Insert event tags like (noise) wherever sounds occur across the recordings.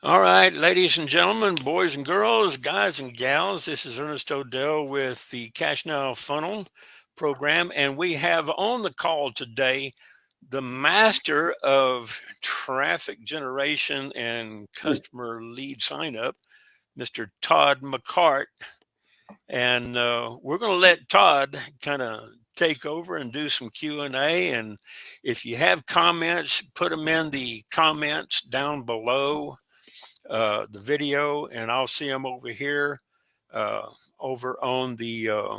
All right, ladies and gentlemen, boys and girls, guys and gals, this is Ernest Odell with the Cash Now Funnel program, and we have on the call today the master of traffic generation and customer lead sign up, Mr. Todd McCart. And uh, we're going to let Todd kind of take over and do some Q&A. And if you have comments, put them in the comments down below uh, the video and I'll see them over here uh, over on the uh,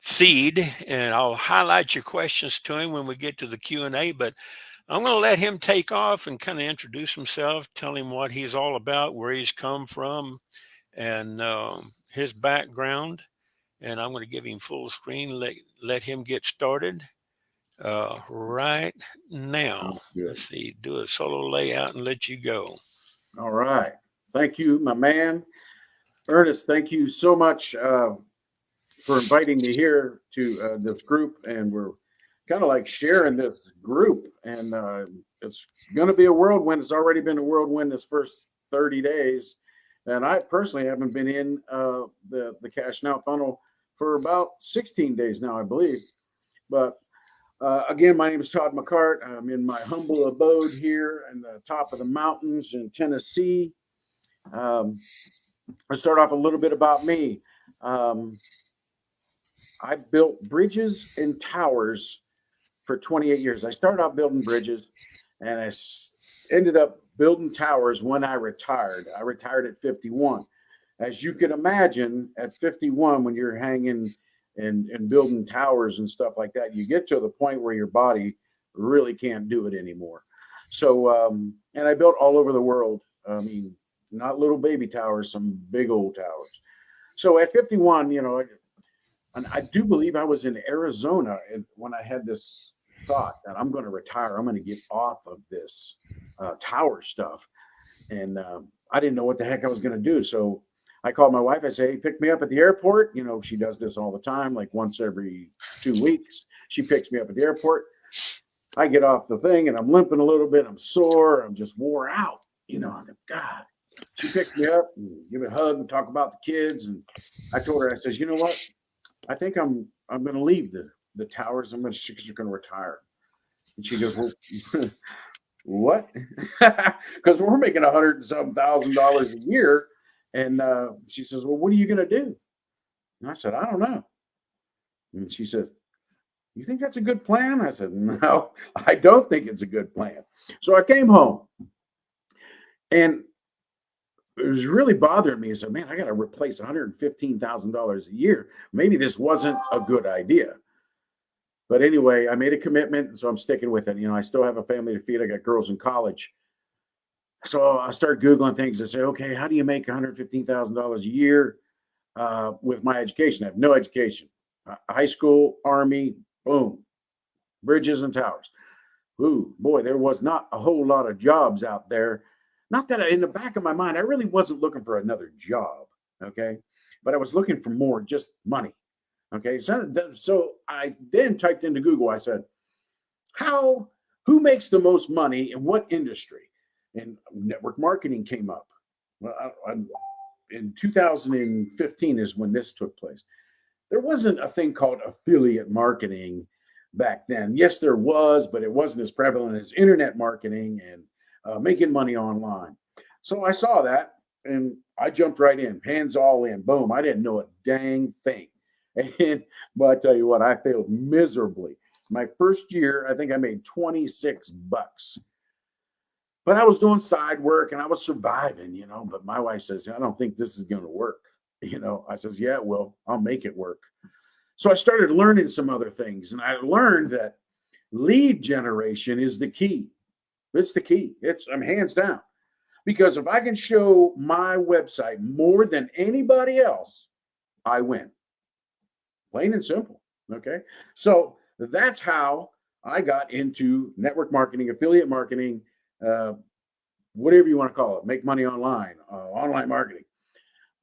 feed and I'll highlight your questions to him when we get to the Q&A but I'm going to let him take off and kind of introduce himself tell him what he's all about where he's come from and um, his background and I'm going to give him full screen let let him get started uh, right now. Let's see do a solo layout and let you go all right. Thank you, my man. Ernest, thank you so much uh, for inviting me here to uh, this group. And we're kind of like sharing this group. And uh, it's going to be a whirlwind. It's already been a whirlwind this first 30 days. And I personally haven't been in uh, the, the Cash Now funnel for about 16 days now, I believe. But uh, again, my name is Todd McCart. I'm in my humble abode here in the top of the mountains in Tennessee. Um, I'll start off a little bit about me. Um, I built bridges and towers for 28 years. I started out building bridges and I ended up building towers when I retired. I retired at 51. As you can imagine, at 51, when you're hanging and and building towers and stuff like that you get to the point where your body really can't do it anymore. So um and i built all over the world. I mean not little baby towers some big old towers. So at 51 you know and i do believe i was in arizona when i had this thought that i'm going to retire i'm going to get off of this uh, tower stuff. And um, i didn't know what the heck i was going to do. So I called my wife. I say, hey, pick me up at the airport. You know, she does this all the time, like once every two weeks. She picks me up at the airport. I get off the thing and I'm limping a little bit. I'm sore. I'm just wore out. You know, I'm like, God. She picked me up and give me a hug and talk about the kids. And I told her, I says, you know what? I think I'm I'm going to leave the the towers. I'm to she's going to retire. And she goes, well, (laughs) what? (laughs) Because we're making a hundred and some thousand dollars a year and uh, she says, Well, what are you going to do? And I said, I don't know. And she says, You think that's a good plan? I said, (laughs) No, I don't think it's a good plan. So I came home and it was really bothering me. I said, Man, I got to replace $115,000 a year. Maybe this wasn't a good idea. But anyway, I made a commitment. So I'm sticking with it. You know, I still have a family to feed. I got girls in college. So I start Googling things and say, okay, how do you make $115,000 a year uh, with my education? I have no education. Uh, high school, army, boom, bridges and towers. Ooh, boy, there was not a whole lot of jobs out there. Not that I, in the back of my mind, I really wasn't looking for another job. Okay. But I was looking for more, just money. Okay. So, so I then typed into Google, I said, how, who makes the most money in what industry? And network marketing came up. Well, I, in 2015 is when this took place. There wasn't a thing called affiliate marketing back then. Yes, there was, but it wasn't as prevalent as internet marketing and uh, making money online. So I saw that and I jumped right in, hands all in, boom. I didn't know a dang thing. (laughs) And but I tell you what, I failed miserably. My first year, I think I made 26 bucks but I was doing side work and I was surviving, you know. But my wife says, I don't think this is going to work. (laughs) You know, I says, Yeah, well, I'll make it work. So I started learning some other things, and I learned that lead generation is the key. It's the key. It's I'm hands down. Because if I can show my website more than anybody else, I win. Plain and simple. Okay. So that's how I got into network marketing, affiliate marketing, uh, whatever you want to call it, make money online, uh, online marketing.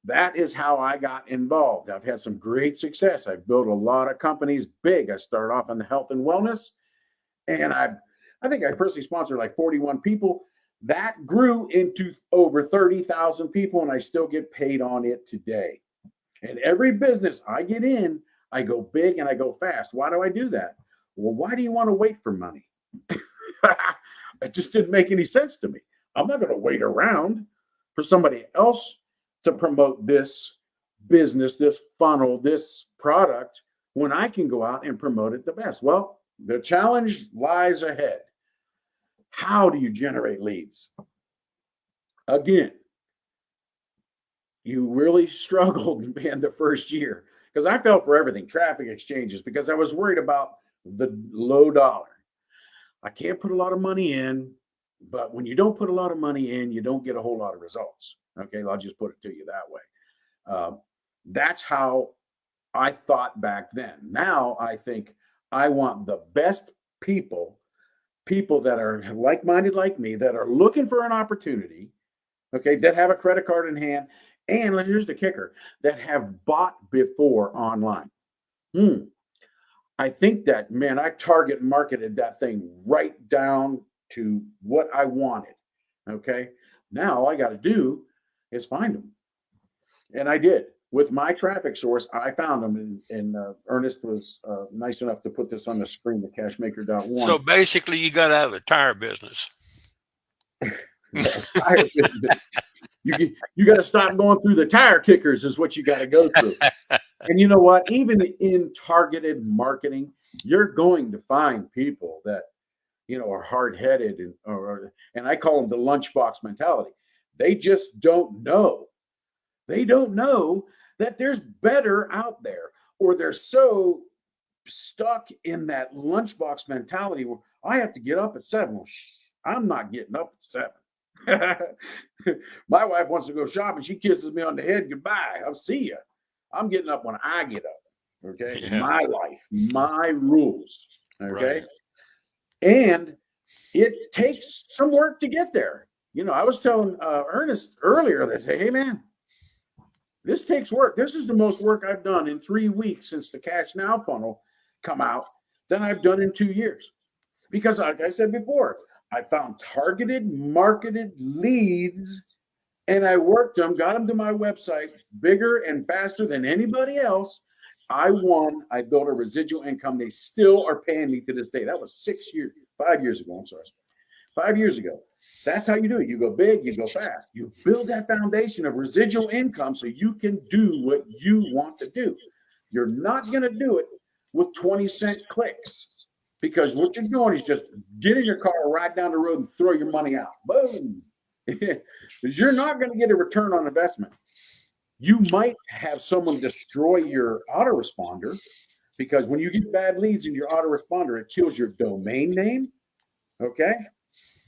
That is how I got involved. I've had some great success. I've built a lot of companies big. I started off in the health and wellness, and I, I think I personally sponsored like 41 people. That grew into over 30,000 people, and I still get paid on it today. And every business I get in, I go big and I go fast. Why do I do that? Well, why do you want to wait for money? (laughs) it just didn't make any sense to me. I'm not going to wait around for somebody else to promote this business, this funnel, this product when I can go out and promote it the best. Well, the challenge lies ahead. How do you generate leads? Again, you really (laughs) struggled in the first year because I felt for everything traffic exchanges because I was worried about the low dollar. I can't put a lot of money in, but when you don't put a lot of money in, you don't get a whole lot of results. Okay, I'll just put it to you that way. Um, that's how I thought back then. Now I think I want the best people, people that are like minded like me, that are looking for an opportunity, okay, that have a credit card in hand. And here's the kicker that have bought before online. Hmm. I think that, man, I target marketed that thing right down to what I wanted. Okay. Now all I got to do is find them. And I did with my traffic source, I found them, and, and uh, Ernest was uh, nice enough to put this on the screen, the cashmaker.one. So basically, you got out of the tire business. (laughs) tire business. You, you got to stop going through the tire kickers, is what you got to go through. (laughs) and you know what? Even in targeted marketing, you're going to find people that you know are hard headed and or and I call them the lunchbox mentality. They just don't know. They don't know that there's better out there, or they're so stuck in that lunchbox mentality where I have to get up at seven. Well, I'm not getting up at seven. (laughs) My wife wants to go shopping. She kisses me on the head. Goodbye. I'll see you. I'm getting up when I get up. Okay. Yeah. My life, my rules. Okay. Right. And it takes some work to get there. You know, I was telling uh, Ernest earlier that, hey, man, this takes work. This is the most work I've done in three weeks since the Cash Now funnel come out than I've done in two years. Because, like I said before, I found targeted, marketed leads and I worked them, got them to my website bigger and faster than anybody else. I won. I built a residual income. They still are paying me to this day. That was six years, five years ago. I'm sorry five years ago. That's how you do it. You go big, you go fast. You build that foundation of residual income so you can do what you want to do. You're not going to do it with 20 cent clicks because what you're doing is just get in your car, ride down the road, and throw your money out. Boom. (laughs) you're not going to get a return on investment. You might have someone destroy your autoresponder because when you get bad leads in your autoresponder, it kills your domain name. Okay.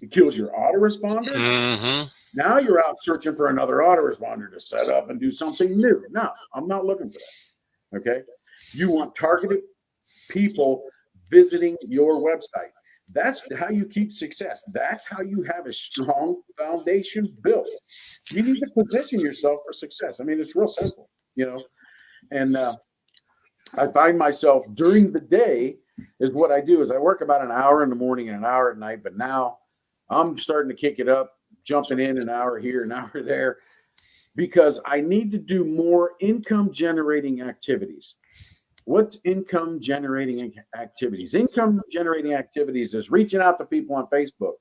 It kills your autoresponder. Mm-hmm. Now you're out searching for another autoresponder to set up and do something new. No, I'm not looking for that. Okay. You want targeted people visiting your website. That's how you keep success. That's how you have a strong foundation built. You need to position yourself for success. I mean, it's real simple, you know. And uh, I find myself during the day is what I do is I work about an hour in the morning and an hour at night. But now I'm starting to kick it up, jumping in an hour here, an (laughs) hour there, because I need to do more income generating activities. What's income generating activities? Income generating activities is reaching out to people on Facebook,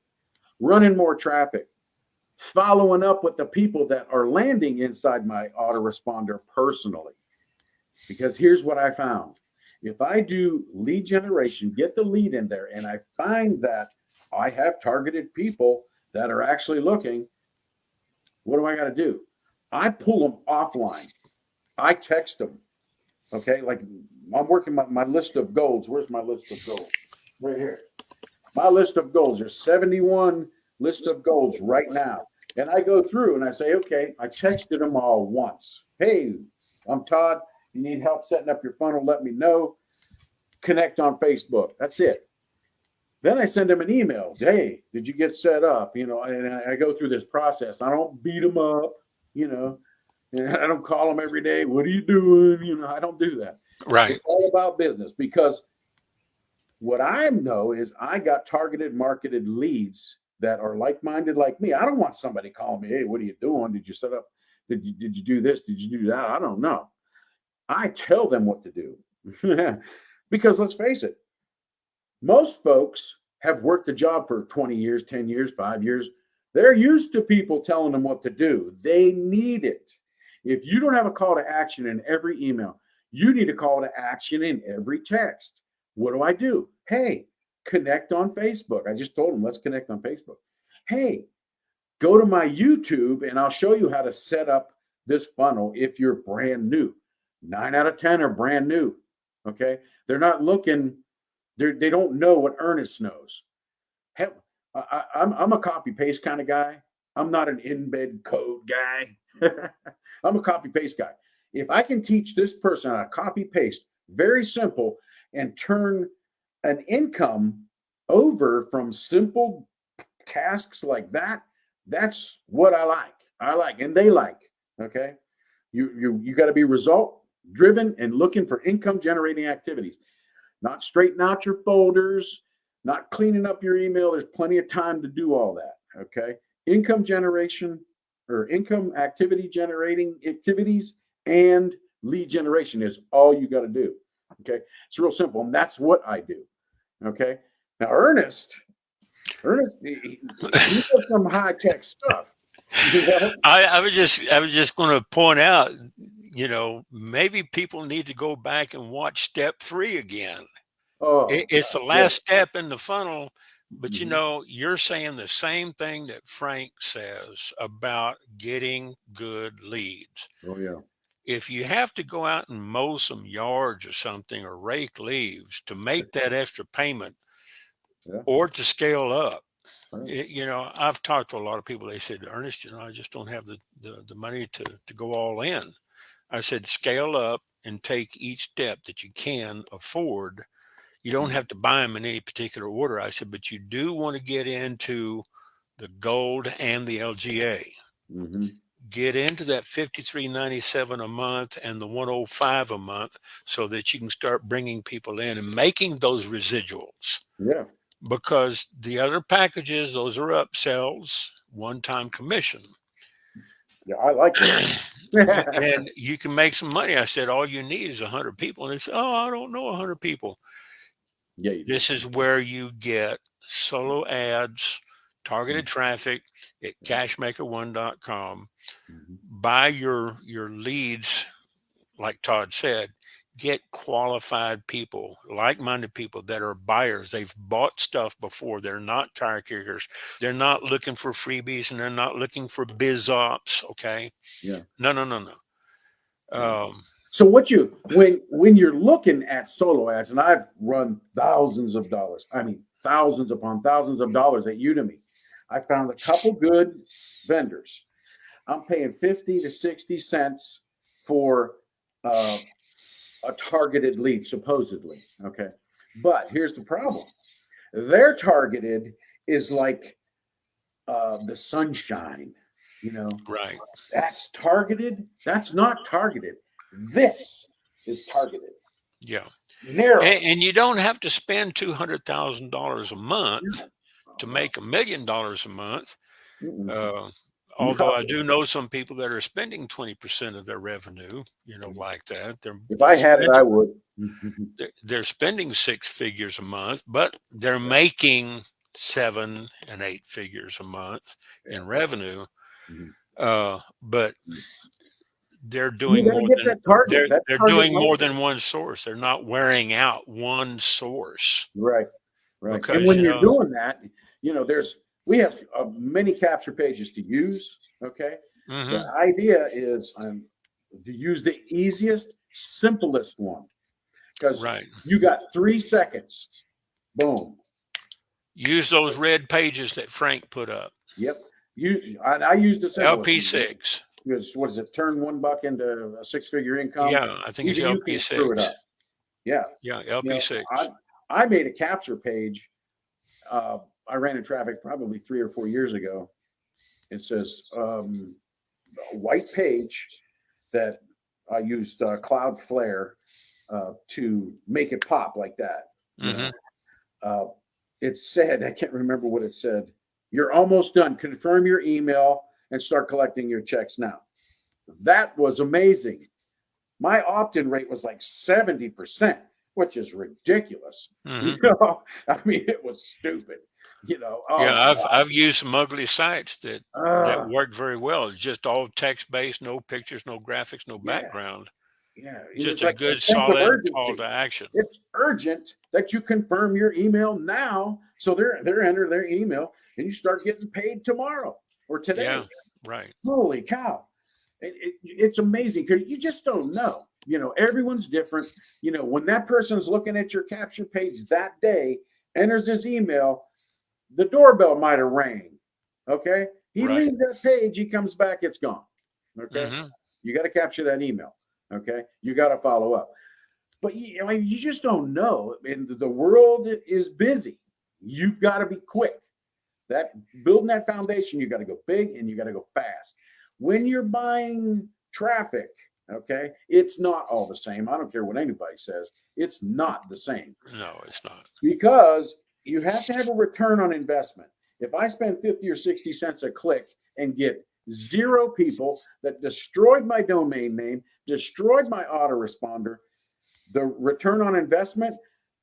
running more traffic, following up with the people that are landing inside my autoresponder personally. Because here's what I found if I do lead generation, get the lead in there, and I find that I have targeted people that are actually looking. What do I got to do? I pull them offline. I text them. Okay, like I'm working my, my list of goals. Where's my list of goals? Right here. My list of goals. There's 71 list of goals right now. And I go through and I say, okay, I texted them all once. Hey, I'm Todd. You need help setting up your funnel? Let me know. Connect on Facebook. That's it. Then I send them an email. Hey, did you get set up? You know, and I go through this process. I don't beat them up, you know, and I don't call them every day. What are you doing? You know, I don't do that. Right. It's all about business because what I know is I got targeted marketed leads that are like-minded like me. I don't want somebody calling me, hey, what are you doing? Did you set up? Did you did you do this? Did you do that? I don't know. I tell them what to do. (laughs) because let's face it, most folks have worked a job for 20 years, 10 years, five years. They're used to people telling them what to do. They need it. If you don't have a call to action in every email, you need a call to action in every text. What do I do? Hey, connect on Facebook. I just told them, let's connect on Facebook. Hey, go to my YouTube and I'll show you how to set up this funnel if you're brand new. Nine out of 10 are brand new. Okay. They're not looking, they're, they don't know what Ernest knows. Hell, I, I'm, I'm a copy paste kind of guy. I'm not an embed code guy. (laughs) I'm a copy paste guy. If I can teach this person to copy paste, very simple, and turn an income over from simple tasks like that, that's what I like. I like, and they like. Okay. You you you got to be result driven and looking for income generating activities, not straighten out your folders, not cleaning up your email. There's plenty of time to do all that. Okay. Income generation or income activity generating activities and lead generation is all you got to do. Okay. It's real simple. And that's what I do. Okay. Now, Ernest, Ernest, he, he does some high tech stuff. I, I was just, I was just going to point out, you know, maybe people need to go back and watch step three again. Oh, it, it's the last step in the funnel, but mm -hmm. you mm-hmm. know, you're saying the same thing that Frank says about getting good leads. Oh yeah if you have to go out and mow some yards or something or rake leaves to make that extra payment yeah. or to scale up right. it, you know i've talked to a lot of people they said ernest you know i just don't have the, the, the money to to go all in i said scale up and take each step that you can afford you don't mm-hmm. have to buy them in any particular order i said but you do want to get into the gold and the lga mm -hmm get into that 5397 a month and the 105 a month so that you can start bringing people in and making those residuals. Yeah. Because the other packages those are upsells one-time commission. Yeah i like that. (clears throat) And you can make some money. I said all you need is 100 people. And said oh i don't know 100 people. Yeah this is where you get solo ads targeted mm-hmm. traffic at cashmaker1.com mm-hmm. buy your your leads like todd said get qualified people like-minded people that are buyers. They've bought stuff before. They're not tire kickers. They're not looking for freebies and they're not looking for biz ops okay? Yeah. No no no no. Um so what you when when you're looking at solo ads and i've run thousands of dollars i mean thousands upon thousands of dollars at Udimi I found a couple good vendors. I'm paying 50 to 60 cents for uh, a targeted lead, supposedly. Okay. But here's the problem their targeted is like uh, the sunshine, you know? Right. That's targeted. That's not targeted. This is targeted. Yeah. Narrow. And, and you don't have to spend $200,000 a month to make a million dollars a month. Uh, although I do know some people that are spending 20% of their revenue, you know, like that. They're, if I had spending, it, I would. (laughs) they're, they're, spending six figures a month, but they're making seven and eight figures a month in revenue. Mm-hmm. Uh, but they're doing more than they're, they're doing more than one source. They're not wearing out one source. Right. Right. Because, and when you are doing that, you know, there's we have uh, many capture pages to use. Okay. Mm-hmm. The idea is um, to use the easiest, simplest one because right. you got three seconds. Boom. Use those red pages that Frank put up. Yep. You, I, I used the LP6. Because what is it? Turn one buck into a six-figure income. Yeah, I think it's LP6. It yeah. Yeah, LP6. You know, I, I made a capture page uh, I ran in traffic probably three or four years ago. It says um, a white page that I used uh, Cloudflare uh, to make it pop like that. Mm -hmm. uh, it said, (laughs) I can't remember what it said. You're almost done. Confirm your email and start collecting your checks now. That was amazing. My opt-in rate was like 70%, which is ridiculous. Mhm. (laughs) You know, I mean, it was stupid. You know, oh, yeah, I've God. I've used some ugly sites that Ah, that work very well. It's just all text based, no pictures, no graphics, no Yeah. background. yeah, it Just a like good solid call to action. It's urgent that you confirm your email now. So they're they're enter their email and you start getting paid tomorrow or today. Yeah, right. Holy cow. It, it, it's amazing because you just don't know. You know, everyone's different. You know, when that person's looking at your capture page that day, enters his email, the doorbell might have rang. Okay. He Right. leaves that page, he comes back, it's gone. Okay. Mhm. You got to capture that email. Okay. You got to follow up. But you, I mean, you just don't know. And the world is busy. You've got to be quick. That building that foundation, you got to go big and you got to go fast. When you're buying traffic, okay, it's not all the same. I don't care what anybody says. It's not the same No, it's not. because you have to have a return on investment. If I spend 50 or 60 cents a click and get zero people that destroyed my domain name, destroyed my autoresponder, the return on investment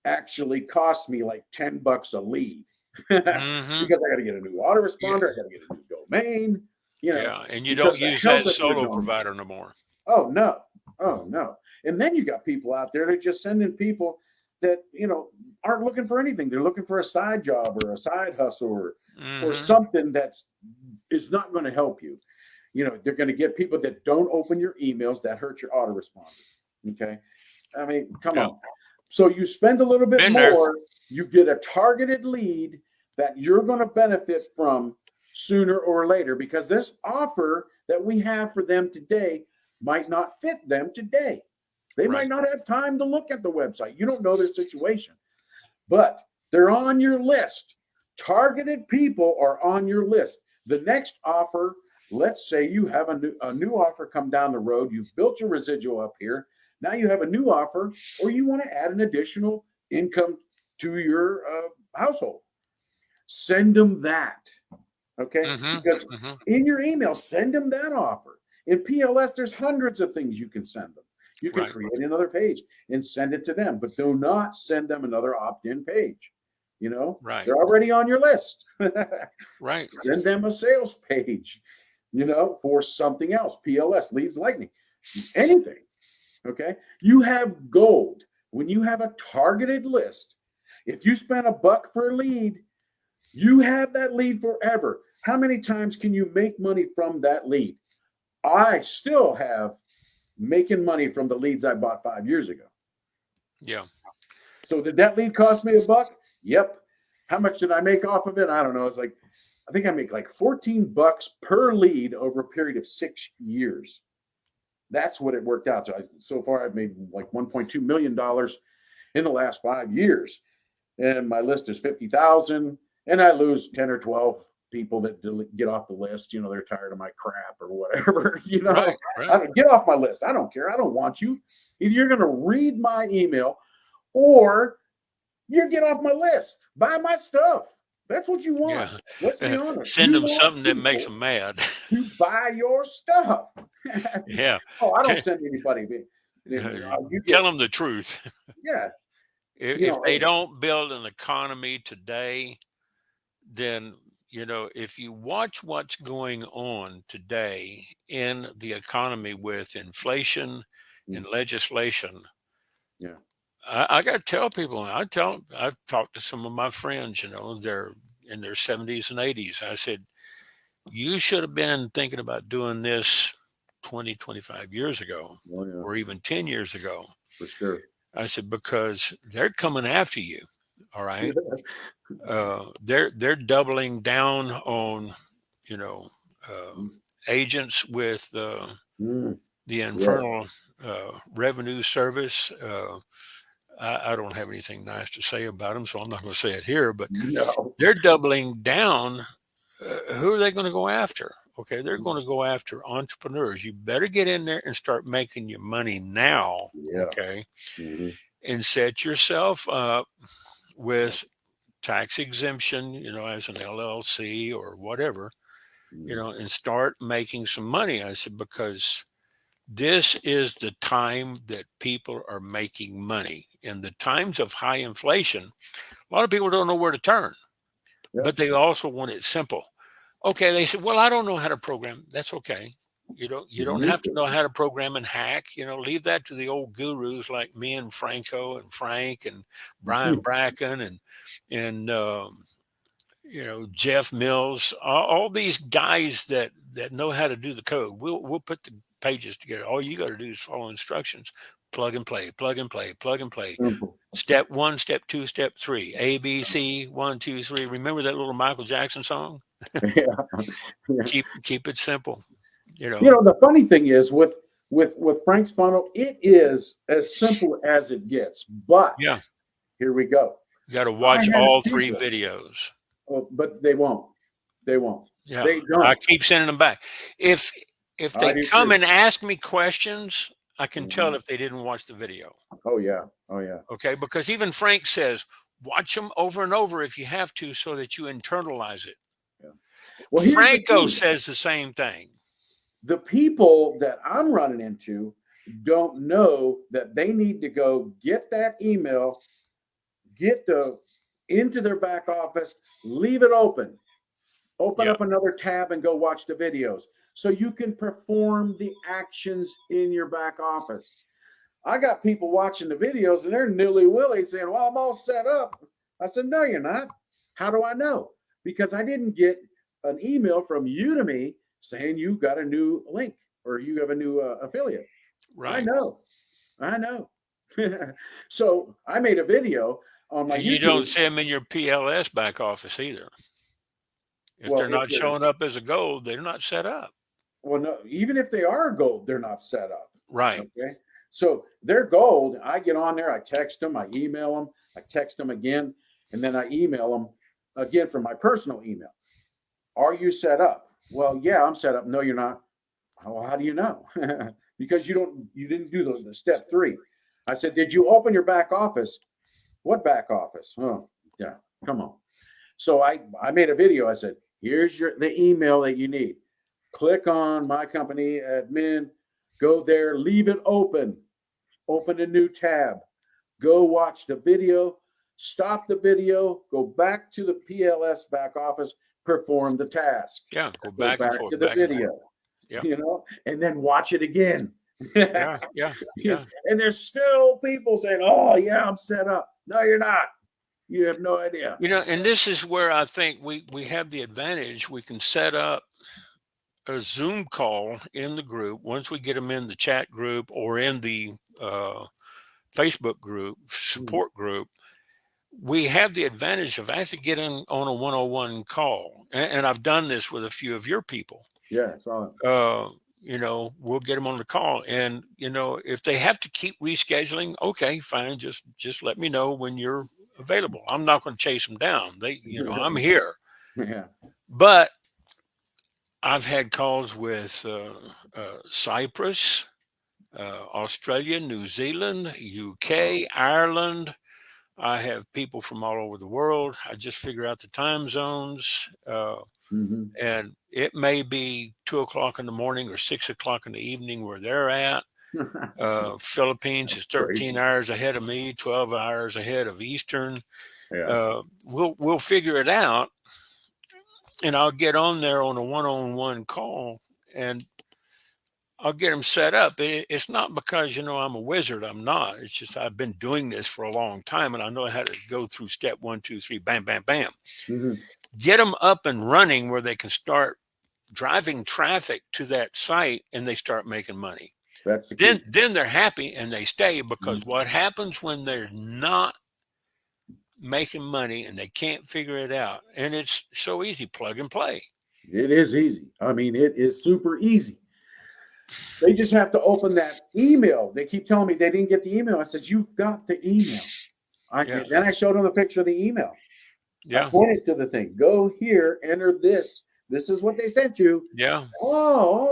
actually cost me like 10 bucks a lead. Mhm. (laughs) because I got to get a new autoresponder, I got to get a new domain, you know. Yeah, and you don't use that solo provider no more. Oh no. Oh no. And then you got people out there that are just sending people that, you know, aren't looking for anything. They're looking for a side job or a side hustle or, or Mhm. something that's is not going to help you. You know, they're going to get people that don't open your emails that hurt your autoresponder. Okay. I mean, come Yeah. on. So you spend a little bit more, you get a targeted lead that you're going to benefit from sooner or later because this offer that we have for them today might not fit them today. They Right. might not have time to look at the website. You don't know their situation, but they're on your list. Targeted people are on your list. The next offer, let's say you have a new, a new offer come down the road, you've built your residual up here. Now you have a new offer, or you want to add an additional income to your uh, household. Send them that. Okay. Mhm, Because mhm. in your email, send them that offer. In PLS, there's hundreds of things you can send them. You can Right. create another page and send it to them, but do not send them another opt-in page. You know, Right, they're already on your list. (laughs) right. send them a sales page, you know, for something else. PLS, leads lightning, anything. Okay. You have gold when you have a targeted list. If you spend a buck for a lead, you have that lead forever. How many times can you make money from that lead? I still have making money from the leads I bought five years ago. Yeah. So did that lead cost me a buck? Yep. How much did I make off of it? I don't know. It's like, I think I make like 14 bucks per lead over a period of six years. That's what it worked out. So I, so far I've made like 1.2 million dollars in the last five years. And my list is 50,000 and I lose 10 or 12 people that get off the list. You know, they're tired of my crap or whatever, (laughs) you know. Right, I right. don't, get off my list. I don't care. I don't want you. Either you're going to read my email or you get off my list. Buy my stuff. That's what you want. Yeah. Let's be honest. Send You them something that makes them mad. to buy your stuff. (laughs) yeah. (laughs) oh, I don't send anybody. the- the- Yeah, uh, you Tell them the truth. yeah, If, You if they don't build an economy today, then you know if you watch what's going on today in the economy with inflation mm. and legislation. Yeah. I, I got to tell people. I tell. I've talked to some of my friends. You know, they're in their seventies and eighties. I said, you should have been thinking about doing this 20, 25 years ago, oh, yeah, or even 10 years ago. for sure. I said, because they're coming after you. All right. (laughs) Uh, they're they're doubling down on, you know, um, agents with uh, Mm, the Infernal uh, Revenue Service. Uh, I, I don't have anything nice to say about them, so I'm not going to say it here. But no. they're doubling down. Uh, who are they going to go after? Okay, they're going to go after entrepreneurs. You better get in there and start making your money now. Yeah. Okay mhm, and set yourself up with tax exemption, you know, as an LLC or whatever, Mm. you know, and start making some money. I said, because this is the time that people are making money. In the times of high inflation, a lot of people don't know where to turn, Yeah. but they also want it simple. Okay, they said, well, I don't know how to program. That's okay. You don't you don't have to to. know how to program and hack. You know, leave that to the old gurus like me and Franco and Frank and Brian Bracken and and um, you know Jeff Mills, all, all these guys that that know how to do the code. We'll we'll put the pages together. All you got to do is follow instructions, plug and play, plug and play, plug and play. Simple. Step one, step two, step three. A B C one two three. Remember that little Michael Jackson song? (laughs) (laughs) yeah. Keep keep it simple. You know. You know, the funny thing is with with with Frank's funnel, it is as simple as it gets. But Yeah. here we go. you got to watch all three videos. Oh, but they won't. They won't. Yeah. They don't. I keep sending them back. If if they come and ask me questions, I can tell Mhm. if they didn't watch the video. oh yeah. Oh yeah. Okay, because even Frank says watch them over and over if you have to, so that you internalize it. Well, here's the Franco says the same thing. The people that I'm running into don't know that they need to go get that email, get the into their back office, leave it open, open Yeah. up another tab and go watch the videos so you can perform the actions in your back office. I got people watching the videos and they're nilly willy saying, Well, I'm all set up. I said, No, you're not. How do I know? Because I didn't get an email from Udemy saying you got a new link or you have a new uh, affiliate. Right. I know. I know. (laughs) so I made a video on my you YouTube. don't see them in your PLS back office either. If Well, they're if not they're- showing up as a gold, they're not set up. well, no, even if they are gold, they're not set up. Right. Okay. So they're gold. I get on there, I text them, I email them, I text them again, and then I email them again from my personal email. Are you set up? Well, yeah, I'm set up. No, you're not. Well, how do you know? (laughs) because you don't you didn't do the, the step three. I said, Did you open your back office? What back office? Oh, yeah, come on. So I I made a video. I said, here's your the email that you need. Click on my company admin, go there, leave it open, open a new tab, go watch the video, stop the video, go back to the PLS back office, perform the task. Yeah. Go Go back, and forth. to the back video. Yeah. You know, and then watch it again. Yeah. Yeah. Yeah. (laughs) and there's still people saying, "Oh, yeah, I'm set up." No, you're not. You have no idea. You know, and this is where I think we we have the advantage. We can set up a Zoom call in the group once we get them in the chat group or in the uh, Facebook group support group. We have the advantage of actually getting on a one-on-one call, and, and I've done this with a few of your people. Yeah, so Uh, you know, we'll get them on the call, and you know, if they have to keep rescheduling, okay, fine. Just just let me know when you're available. I'm not going to chase them down. They, you know, I'm (laughs) here. yeah, But I've had calls with uh, uh, Cyprus, uh, Australia, New Zealand, UK, Ireland. I have people from all over the world. I just figure out the time zones. Uh, hmm and it may be two o'clock in the morning or six o'clock in the evening where they're at. (laughs) Uh, Philippines is 13 hours ahead of me, 12 hours ahead of Eastern yeah. uh, we'll we'll figure it out, and I'll get on there on a one-on-one call, and I'll get them set up. It, it's not because you know I'm a wizard. I'm not. It's just I've been doing this for a long time, and I know how to go through step one, two, three, bam, bam, bam. Mhm. Get them up and running where they can start driving traffic to that site, and they start making money That's the then then they're happy and they stay because what happens when they're not making money and they can't figure it out and it's so easy plug and play It is easy. I mean, it is super easy. They just have to open that email. They keep telling me they didn't get the email. I said, "You've got the email." I, Yeah. Then I showed them a picture of the email. I yeah pointed to the thing. Go here, enter this. This is what they sent you. yeah Oh,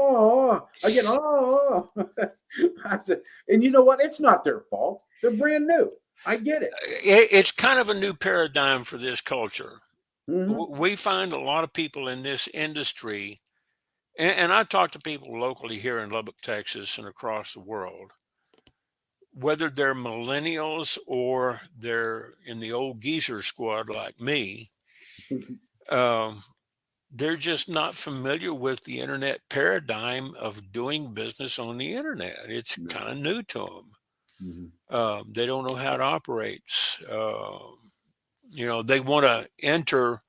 oh, oh. I oh. oh. (laughs) I said, and you know what? It's not their fault. They're brand new. I get it. it, it's kind of a new paradigm for this culture. Mhm. We find a lot of people in this industry, and, and I talk to people locally here in Lubbock, Texas, and across the world, whether they're millennials or they're in the old geezer squad like me, um, they're just not familiar with the internet paradigm of doing business on the internet. It's No. kind of new to them. Mhm. Um, they don't know how it operates. Um, you know, they want to enter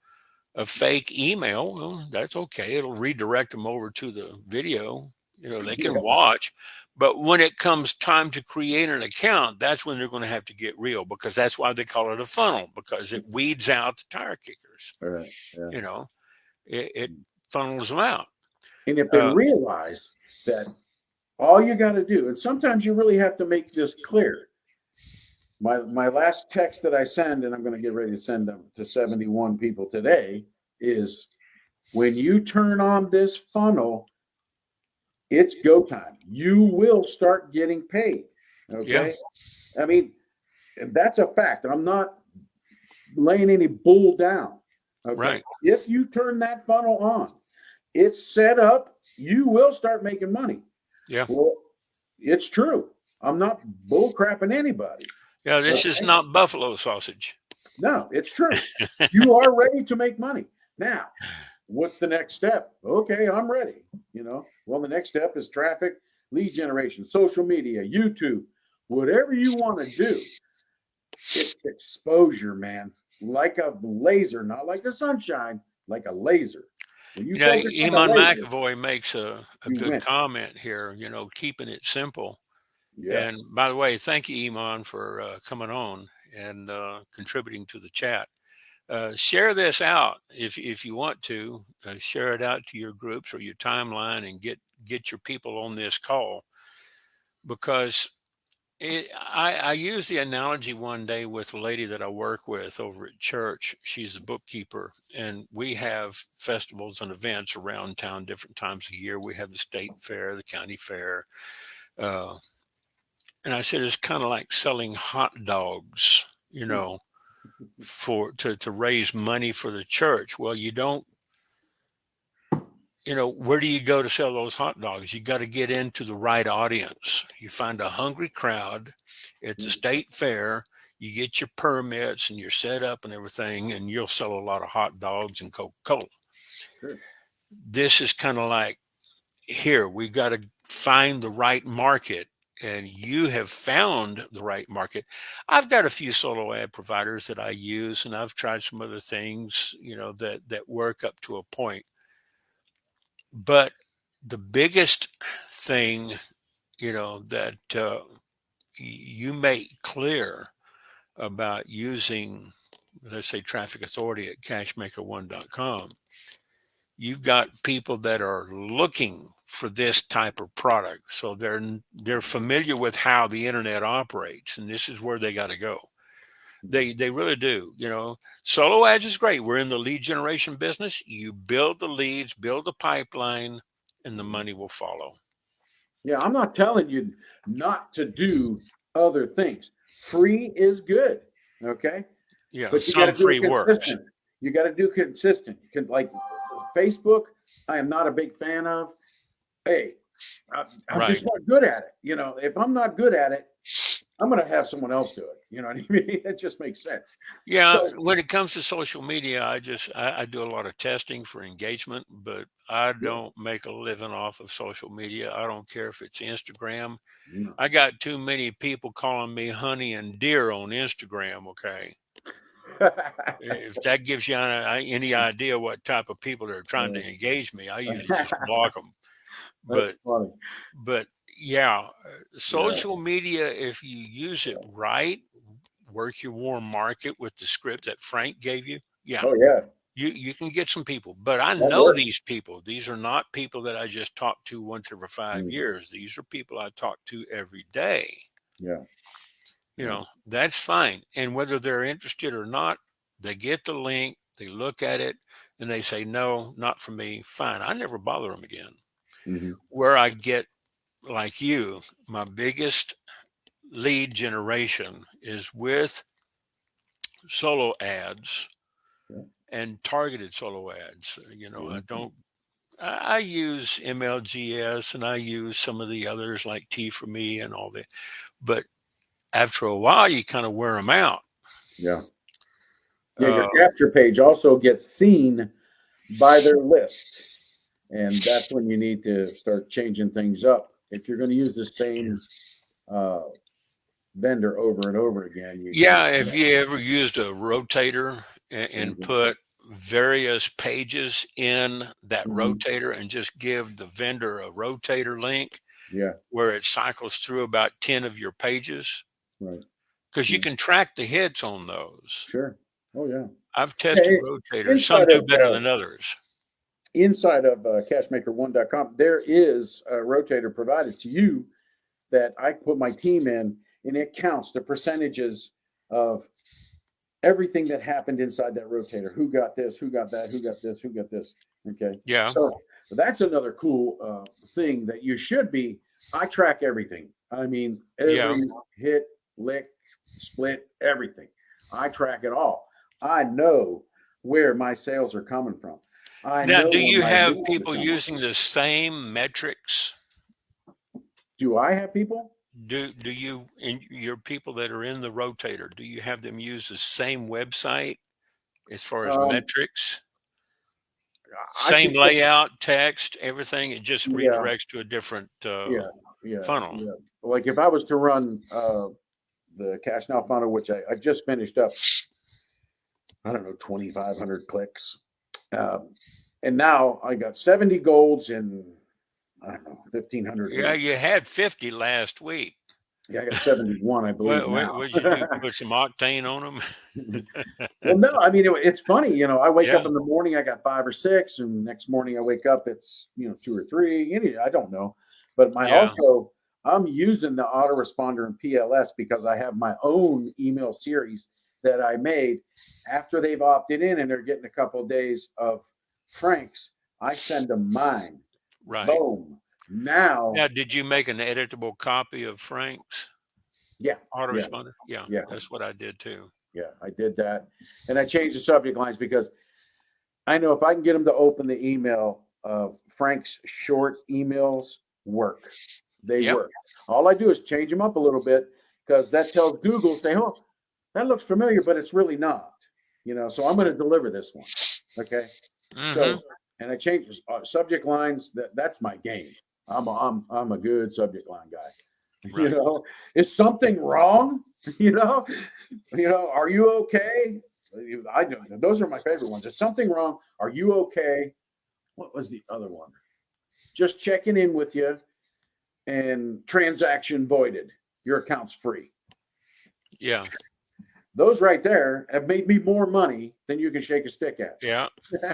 a fake email. Well, that's okay. It'll redirect them over to the video. You know, they can Yeah. watch. But when it comes time to create an account, that's when they're going to have to get real because that's why they call it a funnel because it weeds out the tire kickers. All right. Yeah. You know, it, it funnels them out. And if they Uh, realize that all you got to do, and sometimes you really have to make this clear. My my last text that I send, and I'm going to get ready to send them to 71 people today, is when you turn on this funnel, it's go time. You will start getting paid. Okay. I mean, that's a fact. I'm not laying any bull down. Okay. Right. If you turn that funnel on, it's set up, you will start making money. Yeah. Well, it's true. I'm not bull crapping anybody. Yeah, this is not buffalo sausage. No, it's true. (laughs) you are ready to make money. Now, what's the next step? Okay, I'm ready. You know, well, the next step is traffic, lead generation, social media, YouTube, whatever you want to do. It's exposure, man. Like a laser, not like the sunshine, like a laser. You know, Iman laser, McAvoy makes a, a good win. comment here, you know, keeping it simple. Yeah. And by the way, thank you, Iman, for uh, coming on and uh, contributing to the chat. Uh, share this out if if you want to. Uh, share it out to your groups or your timeline and get get your people on this call because it, I, I used the analogy one day with a lady that I work with over at church. She's a bookkeeper, and we have festivals and events around town different times a year. We have the state fair, the county fair. Uh, and I said, it's kind of like selling hot dogs, you know, for to, to raise money for the church. Well, you don't you know, where do you go to sell those hot dogs? You got to get into the right audience. You find a hungry crowd at the Mm. state fair. You get your permits and you're set up and everything, and you'll sell a lot of hot dogs and Coca Cola. Sure. This is kind of like here, we got to find the right market, and you have found the right market. I've got a few solo ad providers that I use, and I've tried some other things, you know, that that work up to a point but the biggest thing you know that uh, you make clear about using let's say traffic authority at cashmaker1.com you've got people that are looking for this type of product so they're they're familiar with how the internet operates and this is where they got to go they mm-hmm. they really do you know solo ads is great we're in the lead generation business you build the leads build the pipeline and the money will follow Yeah, I'm not telling you not to do other things. Free is good. Okay. yeah But you some free works. You got to do consistent. You can like Facebook. I am not a big fan of. Hey, I, I'm just not good at it. You know, if I'm not good at it, I'm going to have someone else do it. You know what I (laughs) mean? It just makes sense. yeah So- when it comes to social media i just I, I do a lot of testing for engagement but i don't make a living off of social media i don't care if it's instagram No. i got too many people calling me honey and dear on instagram okay if that gives you any, uh, any idea what type of people are trying to (laughs) engage me, I usually just block them. But funny. but yeah, uh, social media, if you use it right, work your warm market with the script that Frank gave you. Yeah, Oh yeah. you you can get some people. But I That know works. these people. These are not people that I just talk to once every five Mm. years. These are people I talk to every day Yeah. you know that's fine and whether they're interested or not they get the link they look at it and they say no not for me fine i never bother them again Mhm. where i get like you my biggest lead generation is with solo ads Yeah. and targeted solo ads. You know, I Mhm. don't. I I use MLGS and I use some of the others like T for Me and all that, but after a while, you kind of wear them out. Yeah. Yeah, your Uh, capture page also gets seen by their list. And that's when you need to start changing things up. If you're going to use the same uh, vendor over and over again. You, Yeah, if you ever used a rotator and, and Mhm. put various pages in that Mhm. rotator and just give the vendor a rotator link Yeah, where it cycles through about 10 of your pages right. because you can track the hits on those. Sure. Oh, yeah. I've tested Hey, rotators, some do better uh, than others. Inside of uh, cashmaker1.com, there is a rotator provided to you that I put my team in, and it counts the percentages of everything that happened inside that rotator. Who got this? Who got that? Who got this? Who got this? Okay. Yeah. So that's another cool uh, thing that you should be. I track everything. I mean, every Yeah. hit, lick, split, everything. I track it all. I know where my sales are coming from. I Now, do you have people using the same metrics? Do I have people? Do do you in your people that are in the rotator, do you have them use the same website as far as Um, metrics? I Same layout, text, everything. It just Yeah. redirects to a different uh, Yeah, yeah, funnel. yeah. Like if I was to run uh, the cash now funnel, which I, I just finished up, I don't know, 2,500 clicks. Um, and now I got 70 golds in, I don't know, 1,500. Yeah, you had 50 last week. Yeah, I got 71, I believe. What, what, now. what'd you do? (laughs) Put some octane on them? (laughs) well, no, I mean, it, it's funny. You know, I wake up in the morning, I got five or six, and next morning I wake up, it's, you know, two or three. Any, I don't know. But my Yeah. also, I'm using the autoresponder in PLS because I have my own email series that I made after they've opted in and they're getting a couple of days of Frank's. I send them mine. Right. Boom. Now, Now, did you make an editable copy of Frank's yeah, autoresponder? Yeah. Yeah. That's what I did too. Yeah, I did that. And I changed the subject lines because I know if I can get them to open the email, uh, Frank's short emails work. They Yep. work. All I do is change them up a little bit because that tells Google, say, oh, that looks familiar, but it's really not. You know, so I'm going to deliver this one. Okay. So, and I change uh, subject lines. That that's my game. I'm a, I'm I'm a good subject line guy. (laughs) You know, is something wrong? (laughs) You know, you know, are you okay? I know those are my favorite ones. Is something wrong? Are you okay? What was the other one? Just checking in with you, and transaction voided. Your account's free. yeah. Those right there have made me more money than you can shake a stick at. Yeah. (laughs)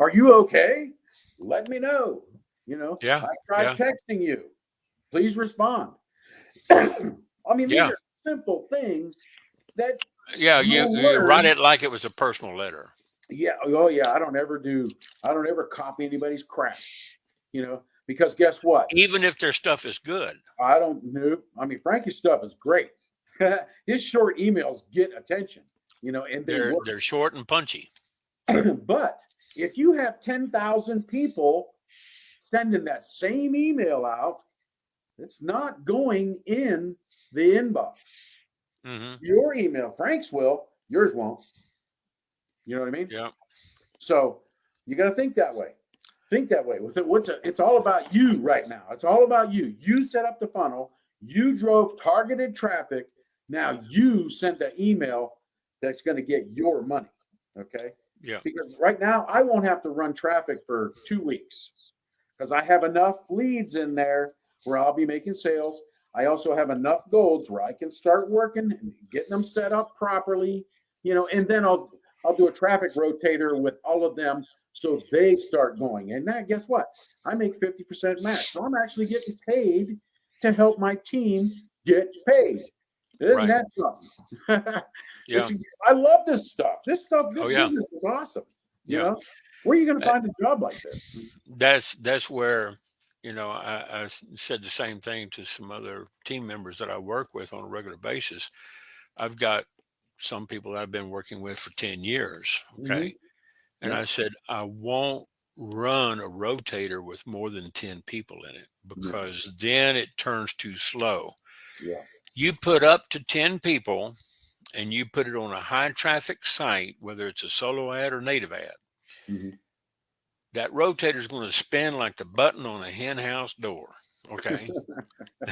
Are you okay? Let me know. You know, Yeah, I tried yeah. texting you. Please respond. (clears throat) I mean, these are simple things that, Yeah. You, you write it like it was a personal letter. yeah, oh yeah, I don't ever do, I don't ever copy anybody's crap, you know, because guess what? Even if their stuff is good. I don't know. I mean, Frankie's stuff is great. (laughs) His short emails get attention, you know, and they They're work. they're short and punchy. (clears throat) but if you have 10,000 people sending that same email out, it's not going in the inbox. hmm Your email, Frank's will, yours won't. You know what I mean? Yeah. So you got to think that way. Think that way. With it, what's a, it's all about you right now. It's all about you. You set up the funnel. You drove targeted traffic. Now you send the email that's going to get your money. Okay. Yeah. Because right now I won't have to run traffic for two weeks because I have enough leads in there where I'll be making sales. I also have enough golds where I can start working and getting them set up properly, you know, and then I'll I'll do a traffic rotator with all of them so they start going. And that guess what? I make 50% match. So I'm actually getting paid to help my team get paid. Isn't Right. that something? (laughs) Yeah. I love this stuff. This stuff, this Oh, yeah. is awesome. You Yeah. know, where are you going to find a job like this? That's that's where you know, I said the same thing to some other team members that I work with on a regular basis. I've got some people that I've been working with for 10 years. Okay. Mm-hmm. And Yeah. I said, I won't run a rotator with more than 10 people in it mm-hmm. because then it turns too slow. Yeah. You put up to 10 people and you put it on a high traffic site, whether it's a solo ad or native ad, Mhm. that rotator is going to spin like the button on a hen house door. Okay. (laughs)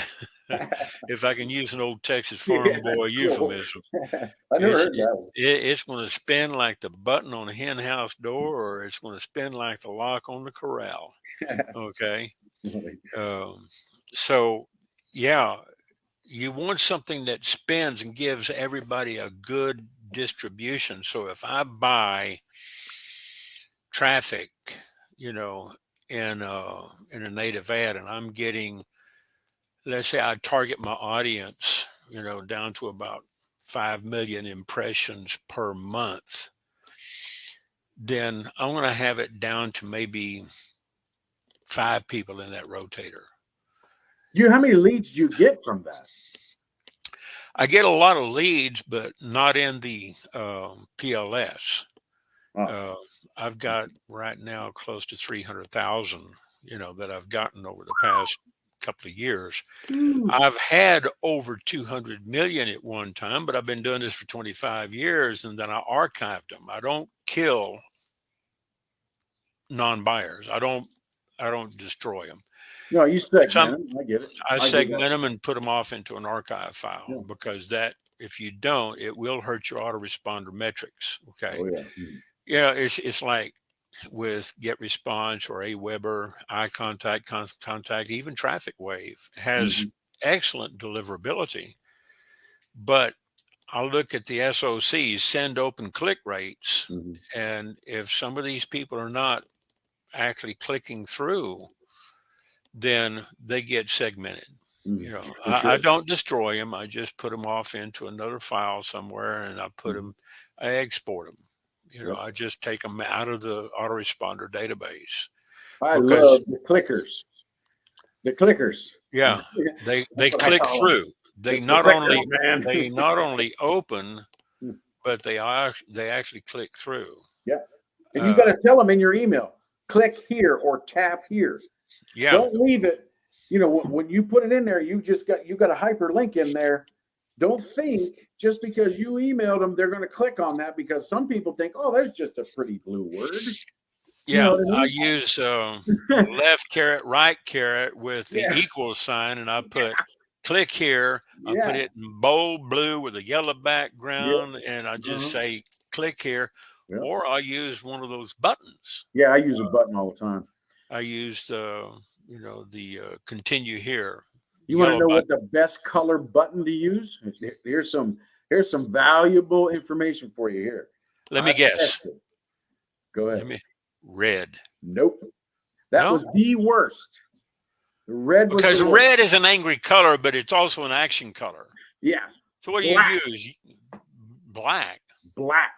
if I can use an old Texas (laughs) farm Yeah, boy euphemism, (laughs) I never It's- heard that it, it's going to spin like the button on a hen house door, or it's going to spin like the lock on the corral. Okay. Um, so, yeah, you want something that spins and gives everybody a good distribution. So if I buy traffic, you know, in uh, in a native ad, and I'm getting, let's say, I target my audience, you know, down to about five million impressions per month, then I'm going to have it down to maybe five people in that rotator. You, how many leads do you get from that? I get a lot of leads, but not in the um, PLS. Oh. Uh, I've got right now close to 300,000, you know, that I've gotten over the past couple of years. I've had over 200 million at one time, but I've been doing this for 25 years and then I archived them. I don't kill non-buyers. I don't, I don't destroy them. No, you segment Some- them. I get it. I I segment them and put them off into an archive file Yeah. because that, if you don't, it will hurt your autoresponder metrics. Okay. Oh yeah. Mhm. Yeah, it's it's like with Get Response or Aweber, iContact, Con- Contact, even Traffic Wave has Mhm. excellent deliverability. But I look at the SOCs, send open click rates, Mhm. and if some of these people are not actually clicking through, then they get segmented. Mhm. You know, I, I don't destroy them. I just put them off into another file somewhere, and I put them, I export them. You know, Yep. I just take them out of the autoresponder database. I love the clickers. The clickers. Yeah, (laughs) they they click through. They It's not clickers, only man. they (laughs) not only open, Hmm. but they are they actually click through. Yeah, and you uh, got to tell them in your email, click here or tap here. Yeah, Don't leave it. You know, when, you put it in there, you just got you got a hyperlink in there. Don't think just because you emailed them, they're going to click on that because some people think, oh, that's just a pretty blue word. yeah. know what I I use um, left caret, right caret with the (laughs) Yeah. equal sign, and I put click here. I put it in bold blue with a yellow background, and I just Uh-huh. say click here. Yeah. Or I use one of those buttons. Yeah, I use a button all the time. I used, uh, you know, the uh, continue here. You want to know what the best color button to use? Here's some here's some valuable information for you here. Let me guess. Go ahead. Let me red. Nope. That No? was the worst. The red was Because red is an angry color, but it's also an action color. Yeah, So what do you use? Black, black.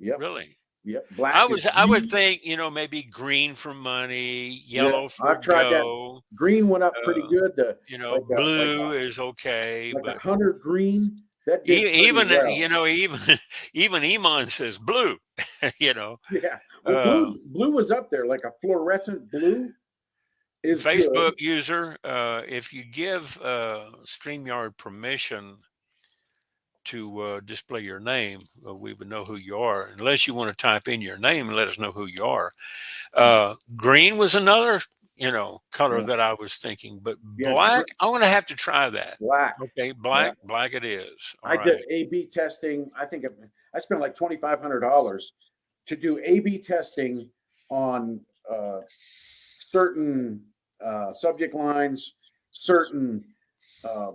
Yep. really? Yep. Black. I was I would think, you know, maybe green for money, yellow for I've tried that. go, green went up pretty uh, good. The you know, like a- like a- blue is okay, like but hunter green. That even well. you know, even (laughs) even Iman says blue, (laughs) you know. (laughs) yeah. Well, blue, uh, blue was up there like a fluorescent blue. Is good. Facebook user, uh, if you give uh, StreamYard permission to uh, display your name, uh, we would know who you are. Unless you want to type in your name and let us know who you are. Uh, green was another, you know, color Yeah. that I was thinking, but Yeah, black, I'm going to have to try that. Black. Okay, black, black it is. All I right. did A/B testing. I think I spent like twenty five hundred dollars to do A/B testing on uh, certain uh, subject lines, certain uh,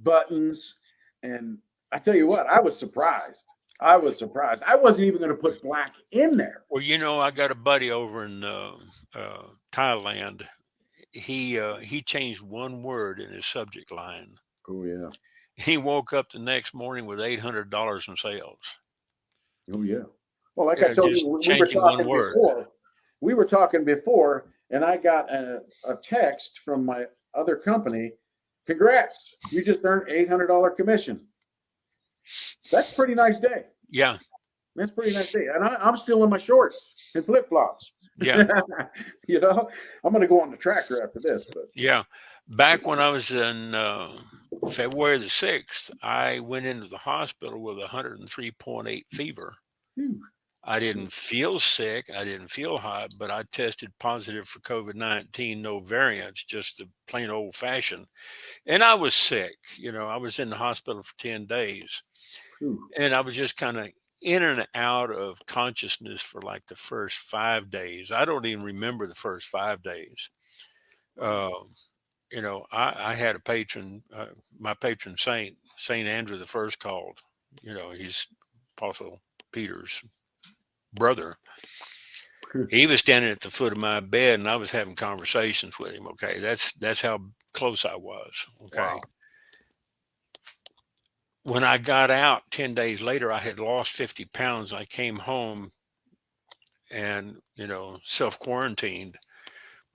buttons, and I tell you what, I was surprised. I was surprised. I wasn't even going to put black in there. Well, you know, I got a buddy over in uh, uh, Thailand. He uh, he changed one word in his subject line. Oh yeah. He woke up the next morning with eight hundred dollars in sales. Oh yeah. Well, like I told you, we- we were talking word. before. We were talking before, and I got a, a text from my other company. Congrats, you just earned eight hundred dollar commission. That's a pretty nice day. Yeah. That's a pretty nice day, and I, I'm still in my shorts and flip flops. Yeah. (laughs) you know, I'm gonna go on the tractor after this, but Yeah. Back when I was in uh, February the 6th, I went into the hospital with 103.8 fever. Phew. I didn't feel sick. I didn't feel hot, but I tested positive for COVID 19, no variants, just the plain old fashioned. And I was sick. You know, I was in the hospital for 10 days And I was just kind of in and out of consciousness for like the first five days. I don't even remember the first five days. Um, you know, I, I had a patron, uh, my patron saint, Saint Andrew the First called. You know, he's Apostle Peter's brother. Hmm. He was standing at the foot of my bed, and I was having conversations with him. Okay, that's that's how close I was. Okay. Wow. When I got out ten days later, I had lost fifty pounds. I came home, and you know, self quarantined.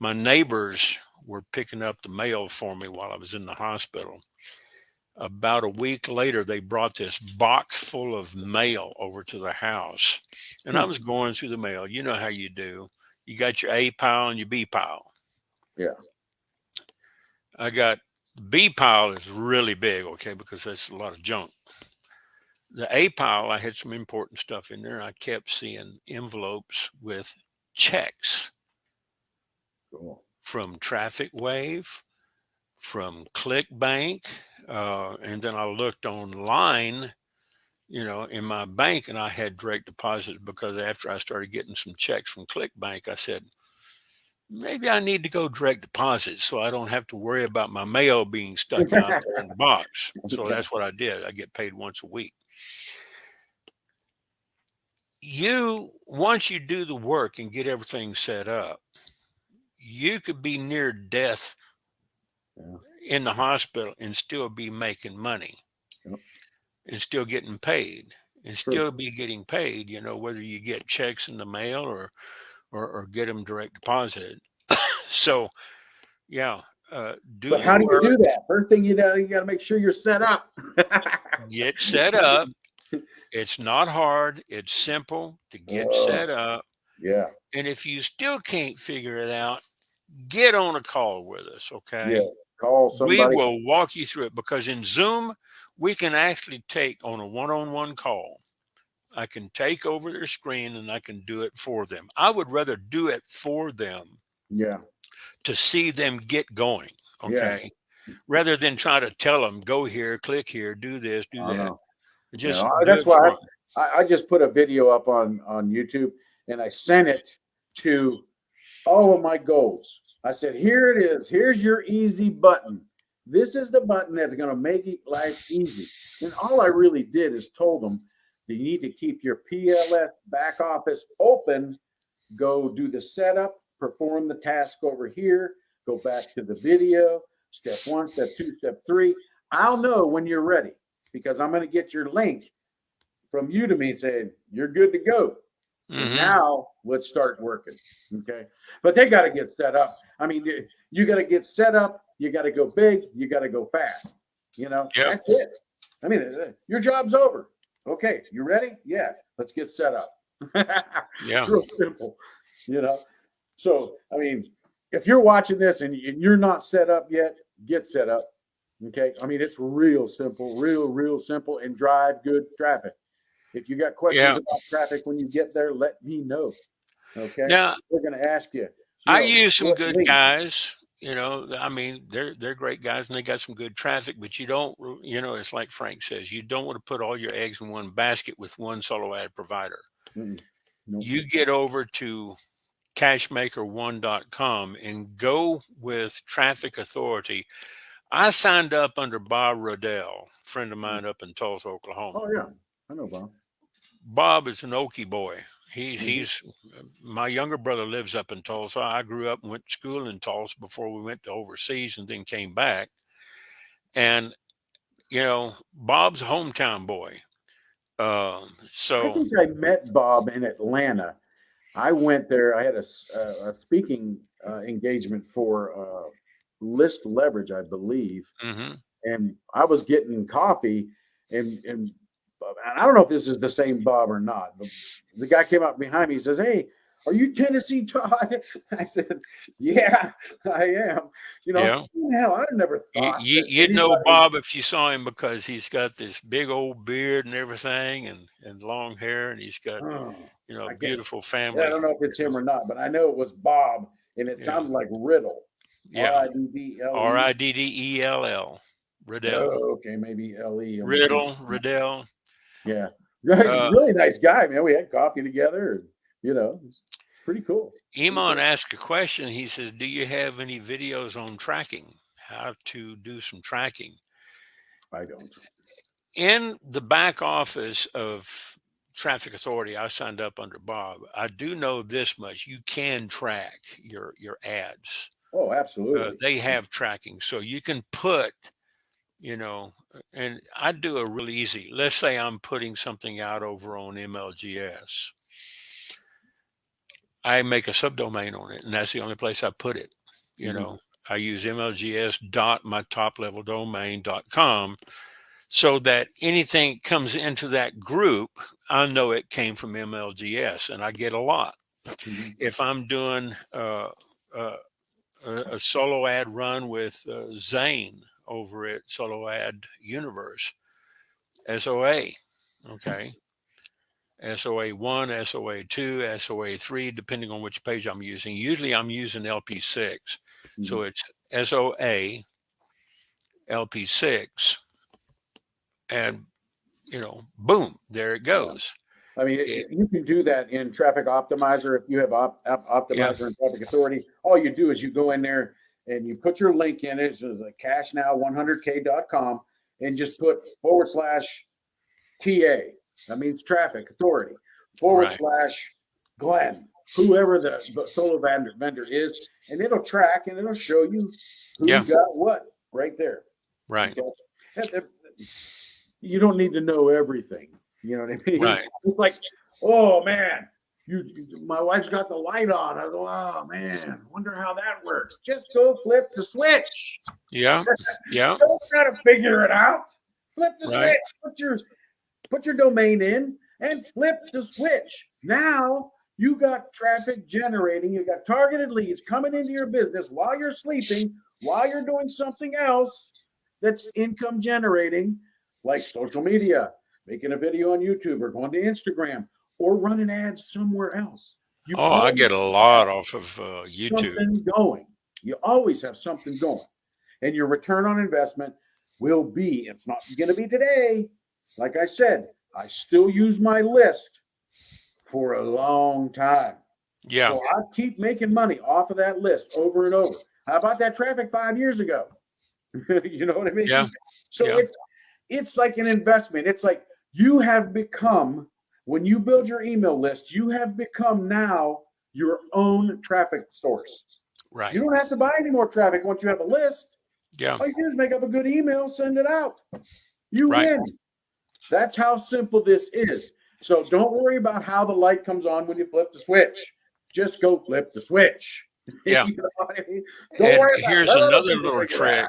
My neighbors were picking up the mail for me while I was in the hospital. About a week later, they brought this box full of mail over to the house. And I Hmm. was going through the mail. You know how you do. You got your A pile and your B pile. Yeah. I got B pile is really big, okay, because that's a lot of junk. The A pile, I had some important stuff in there. I kept seeing envelopes with checks Cool. from Traffic Wave, from ClickBank, uh, and then I looked online, you know, in my bank, and I had direct deposits because after I started getting some checks from ClickBank, I said maybe I need to go direct deposit so I don't have to worry about my mail being (laughs) stuck out in the box. So that's what I did. I get paid once a week. You once you do the work and get everything set up, you could be near death Yeah. in the hospital and still be making money and still getting paid and True. still be getting paid you know whether you get checks in the mail or or, or get them direct deposited (coughs) so yeah uh, do But how do you do that? First thing you know, you got to make sure you're set up. get set up (laughs) it's not hard it's simple to get Oh. set up yeah. and if you still can't figure it out get on a call with us okay Yeah. Call somebody. we will walk you through it because in Zoom, we can actually take on a one on one call. I can take over their screen and I can do it for them. I would rather do it for them Yeah. to see them get going. Yeah. Okay. Rather than try to tell them, go here, click here, do this, do I that. know. Just that's why I- I, I just put a video up on on YouTube and I sent it to all of my goals. I said, here it is. Here's your easy button. This is the button that's going to make it life easy. And all I really did is told them you need to keep your PLS back office open. Go do the setup, perform the task over here, go back to the video, step one, step two, step three. I'll know when you're ready because I'm going to get your link from Udimi saying you're good to go. And Mhm. Now let's start working. Okay. But they got to get set up. I mean, you- you got to get set up. You got to go big. You got to go fast. You know, Yep. that's it. I mean, uh, your job's over. Okay. You ready? Yeah. Let's get set up. (laughs) Yeah. It's real simple, you know? So, I mean, if you're watching this and you're not set up yet, get set up. Okay. I mean, it's real simple, real, real simple and drive good traffic. If you got questions Yeah. about traffic when you get there, let me know. Okay. Now, We're going to ask you. you I know, use some good link- guys. You know, I mean, they're they're great guys and they got some good traffic, but you don't, you know, it's like Frank says, you don't want to put all your eggs in one basket with one solo ad provider. Nope. You get over to cashmaker1.com and go with Traffic Authority. I signed up under Bob Rodell, friend of mm. mine up in Tulsa, oh, Oklahoma. Oh, yeah. I know, Bob. Bob is an Okie boy. He's Mhm. he's my younger brother lives up in Tulsa. I grew up and went to school in Tulsa before we went to overseas and then came back. And you know, Bob's a hometown boy. Um, I so think I met Bob in Atlanta. I went there. I had a, a speaking uh, engagement for uh, list leverage, I believe, hmm and I was getting coffee, and and and I don't know if this is the same Bob or not. But the guy came up behind me. He says, "Hey, are you Tennessee Todd?" (laughs) I said, "Yeah, I am." You know, Yeah. hell, I never thought you, you'd know Bob if you saw him because he's got this big old beard and everything and, and long hair and he's got, Oh, you know, a beautiful family. I don't know if it's him or not, but I know it was Bob, and it Yeah. sounded like Riddle. Yeah. R-I-D-D-L-E. R I D D E L L. Riddell. Oh, okay, maybe L-E. Riddle, Riddell. Yeah. Uh, really nice guy, man. We had coffee together, and you know, it's pretty cool. Iman asked a question. He says, Do you have any videos on tracking? How to do some tracking? I don't. In the back office of Traffic Authority, I signed up under Bob. I do know this much. You can track your your ads. Oh, uh, absolutely. they have tracking so you can put you know and i do a real easy let's say i'm putting something out over on mlgs i make a subdomain on it and that's the only place i put it you Mhm. know i use mlgs dot my top level domain dot com so that anything comes into that group i know it came from mlgs and i get a lot Mhm. if i'm doing uh, uh, a, a solo ad run with uh, Zane over at Solo Ad Universe, SOA. Okay. SOA 1, SOA 2, SOA 3, depending on which page I'm using. Usually I'm using LP6. So mm-hmm. it's SOA, LP6, and, you know, boom, there it goes. I mean, Yeah. you can do that in Traffic Optimizer. If you have op, op, Optimizer and Traffic Authority, all you do is you go in there and you put your link in it. So it's like cashnow100k.com and just put forward slash TA. That means Traffic Authority forward Right. slash Glenn, whoever the, the solo vendor vendor is, and it'll track and it'll show you who Yeah. got what right there. Right. Okay? That- that- You don't need to know everything. You know what I mean? Right. (laughs) It's like, oh man, you, my wife's got the light on. I go, oh man, wonder how that works. Just go flip the switch. Yeah. (laughs) Yeah. Don't try to figure it out. Flip the Right. switch. Put your put your domain in and flip the switch. Now you got traffic generating. You got targeted leads coming into your business while you're sleeping, while you're doing something else that's income generating, like social media, making a video on YouTube or going to Instagram or running ads somewhere else. You Oh, I get a lot off of uh, YouTube. something going. You always have something going. And your return on investment will be, it's not going to be today. Like I said, I still use my list for a long time. Yeah. So I keep making money off of that list over and over. How about that traffic five years ago? (laughs) you know what I mean? Yeah. So Yeah. it's it's like an investment. It's like you have become when you build your email list, you have become now your own traffic source. Right. You don't have to buy any more traffic once you have a list. Yeah. All you do is make up a good email, send it out. You Right. win. That's how simple this is. So don't worry about how the light comes on when you flip the switch. Just go flip the switch. (laughs) Yeah. You know I mean? Don't And about here's another little trick.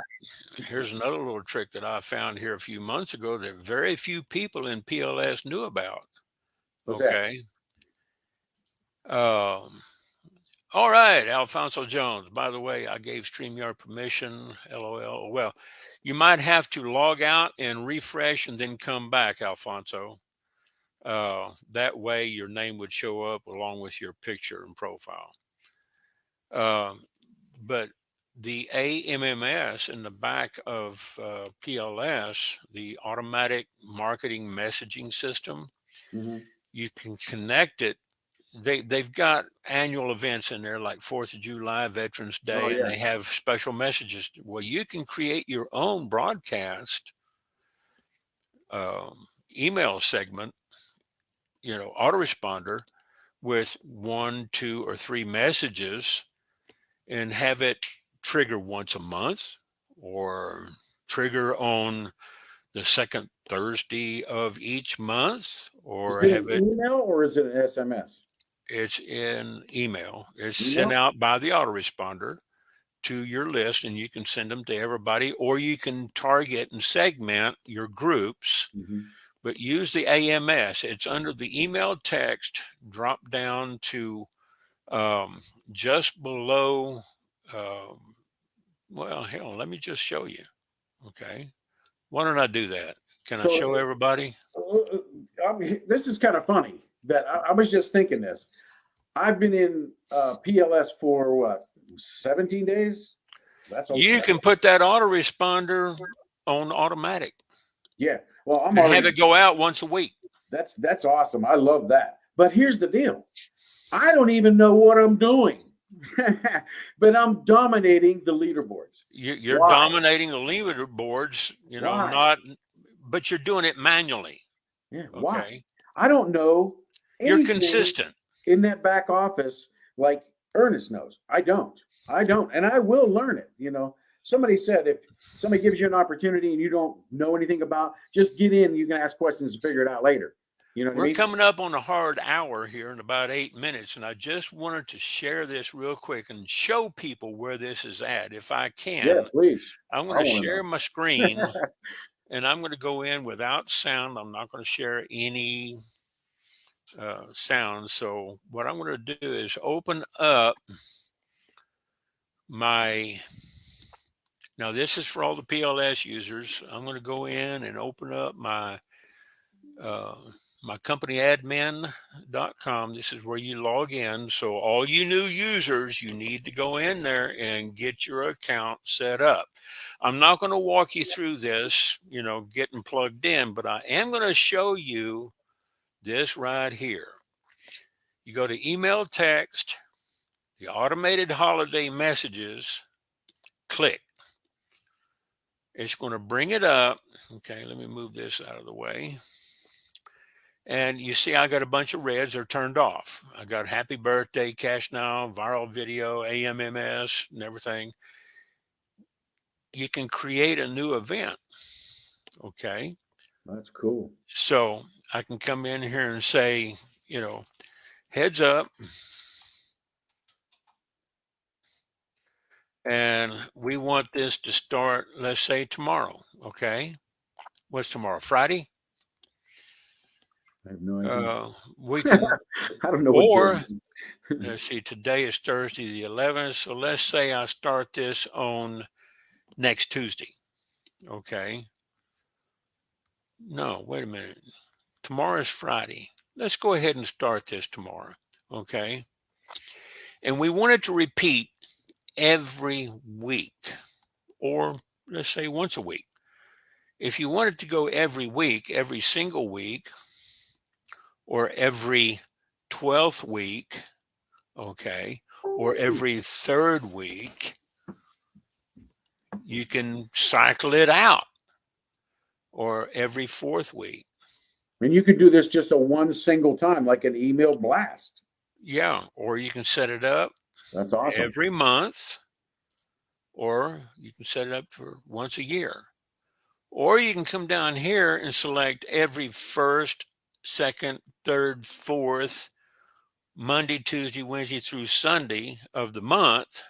Here's another little trick that I found here a few months ago that very few people in PLS knew about. What's that? okay. Um, all right, Alfonso Jones. By the way, I gave StreamYard permission. LOL. Well, you might have to log out and refresh and then come back, Alfonso. Uh, that way, your name would show up along with your picture and profile. Um, but the AMMS in the back of uh, PLS, the automatic marketing messaging system, Mhm. You can connect it. They they've got annual events in there like Fourth of July, Veterans Day, Oh, yeah. and they have special messages. Well, you can create your own broadcast um, email segment, you know, autoresponder with one, two, or three messages, and have it trigger once a month or trigger on the second Thursday of each month, or Is it have an it email or is it an SMS? it's in email. It's sent out by the autoresponder to your list and you can send them to everybody or you can target and segment your groups Mhm. but use the AMS. It's under the email text, drop down to um, just below. Um, well, hell, let me just show you. Okay. Why don't I do that? Can I show everybody? I mean, this is kind of funny that I, I was just thinking this. I've been in uh, PLS for what, 17 days? That's a You can put that autoresponder on automatic yeah. Well, I'm already, have it go out once a week. that's that's awesome. I love that. But here's the deal. I don't even know what I'm doing. (laughs) but I'm dominating the leaderboards. You, you're Why? dominating the leaderboards, you know, Why? not, but you're doing it manually. Yeah. Okay. Why? I don't know. You're consistent. in that back office like Ernest knows. I don't. I don't. And I will learn it. You know, somebody said if somebody gives you an opportunity and you don't know anything about, just get in. You can ask questions and figure it out later. You know We're mean? coming up on a hard hour here in about eight minutes, and I just wanted to share this real quick and show people where this is at. If I can, yeah, please. I'm going to share know. my (laughs) screen and I'm going to go in without sound. I'm not going to share any uh, sound. So, what I'm going to do is open up my. Now, this is for all the PLS users. I'm going to go in and open up my uh, my company admin.com. This is where you log in. So all you new users, you need to go in there and get your account set up. I'm not going to walk you through this, you know, getting plugged in, but I am going to show you this right here. You go to email text, the automated holiday messages, click. It's going to bring it up. Okay, let me move this out of the way. And you see, I got a bunch of reds are turned off. I got happy birthday, cash now, viral video, AMMS, and everything. You can create a new event. Okay. That's cool. So I can come in here and say, you know, heads up. And we want this to start, let's say tomorrow. Okay. What's tomorrow? Friday? I have no idea. Uh, we (laughs) can I don't know what or- (laughs) let's see, today is Thursday the 11th. So let's say I start this on next Tuesday. Okay. No, wait a minute. Tomorrow is Friday. Let's go ahead and start this tomorrow. Okay. And we want it to repeat every week or let's say once a week. If you want it to go every week, every single week, or every 12th week, okay, or oh. every third week, you can cycle it out or every fourth week. and you could do this just a one single time, like an email blast. Yeah. Or you can set it up That's awesome. every month, or you can set it up for once a year. Or you can come down here and select every first, second, third, fourth, Monday, Tuesday, Wednesday through Sunday of the month.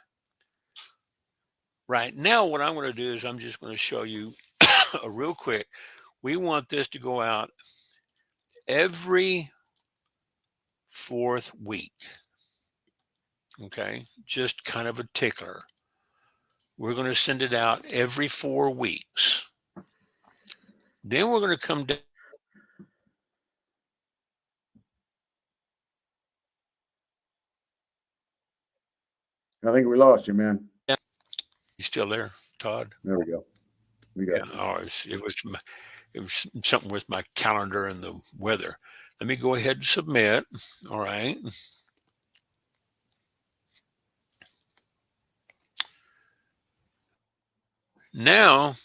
Right now, what I'm going to do is I'm just going to show you (coughs) a real quick. We want this to go out every fourth week. Okay, just kind of a tickler. We're going to send it out every four weeks. Then we're going to come I think we lost you, man. Yeah. You still there, Todd? There we go. We got Yeah. Oh, it's, it was it was something with my calendar and the weather. Let me go ahead and submit. All right. Now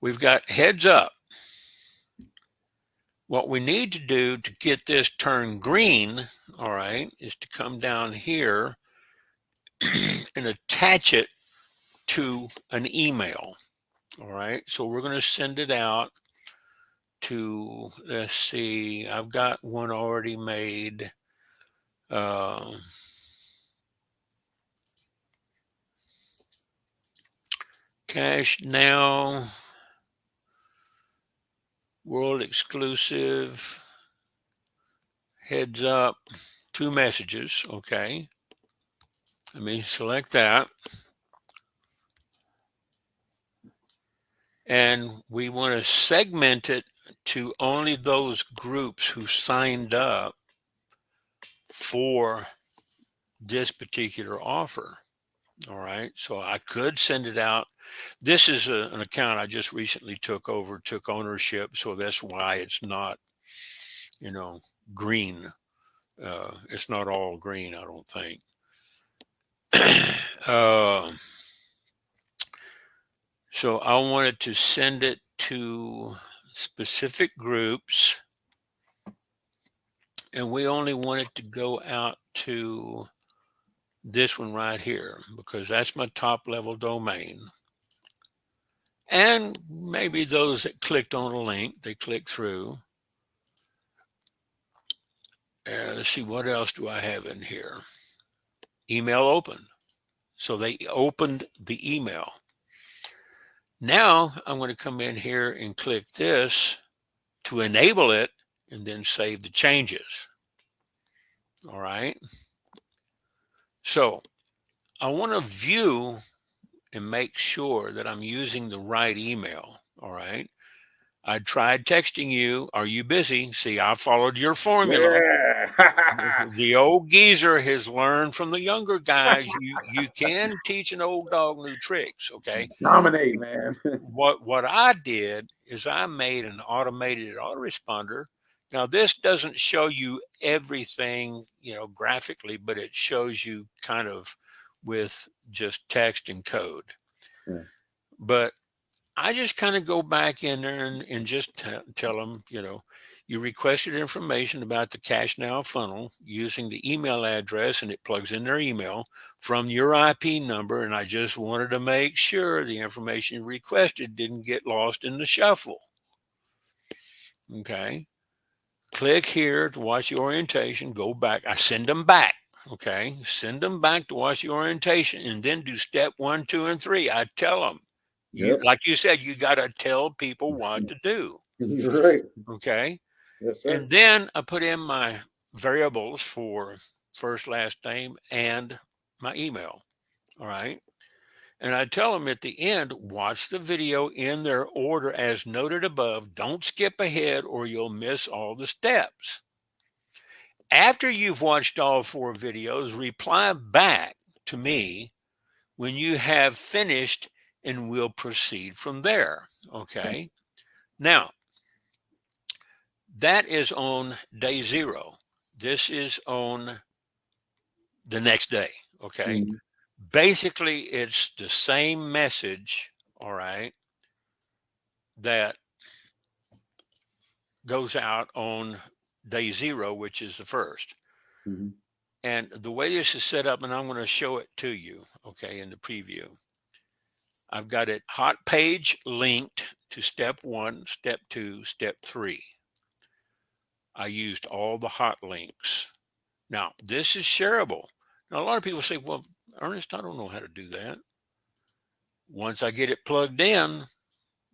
we've got heads up. What we need to do to get this turned green, all right, is to come down here and attach it to an email. All right. So we're going to send it out to, let's see, I've got one already made. Uh, cash now, world exclusive, heads up, two messages. Okay. Let me select that. And we want to segment it to only those groups who signed up for this particular offer. All right. So I could send it out. This is a, an account I just recently took over, took ownership. So that's why it's not, you know, green. Uh, it's not all green, I don't think. Uh, (coughs) so I wanted to send it to specific groups. And we only wanted to go out to this one right here because that's my top level domain. And maybe those that clicked on a link, they click through. And let's see, what else do I have in here? Email open. So they opened the email. Now I'm going to come in here and click this to enable it and then save the changes. All right. So I want to view and make sure that I'm using the right email. All right. I tried texting you. Are you busy? See, I followed your formula. Yeah. the old geezer has learned from the younger guys. You you can teach an old dog new tricks. Okay. (laughs) Dominate, man. (laughs) What what I did is I made an automated autoresponder. Now this doesn't show you everything, you know, graphically, but it shows you kind of with just text and code. Yeah. But I just kind of go back in there and, and just tell them, you know, you requested information about the cash now funnel using the email address and it plugs in their email from your IP number. And I just wanted to make sure the information you requested didn't get lost in the shuffle. Okay. Click here to watch the orientation, go back. I send them back. Okay. Send them back to watch the orientation and then do step one, two, and three. I tell them, you, Yep. like you said, you got to tell people what mm-hmm. to do. You're (laughs) right. Okay. Yes, sir. And then I put in my variables for first, last name, and my email. All right. And I tell them at the end, watch the video in their order as noted above. Don't skip ahead or you'll miss all the steps. After you've watched all four videos, reply back to me when you have finished and we'll proceed from there. Okay. Now, that is on day zero. This is on the next day. Okay. Mhm. Basically, it's the same message. All right. That goes out on day zero, which is the first. Mhm. And the way this is set up, and I'm going to show it to you, okay, in the preview. I've got it hot page linked to step one, step two, step three. I used all the hot links. Now, this is shareable. Now, a lot of people say, well, Ernest, I don't know how to do that. Once I get it plugged in,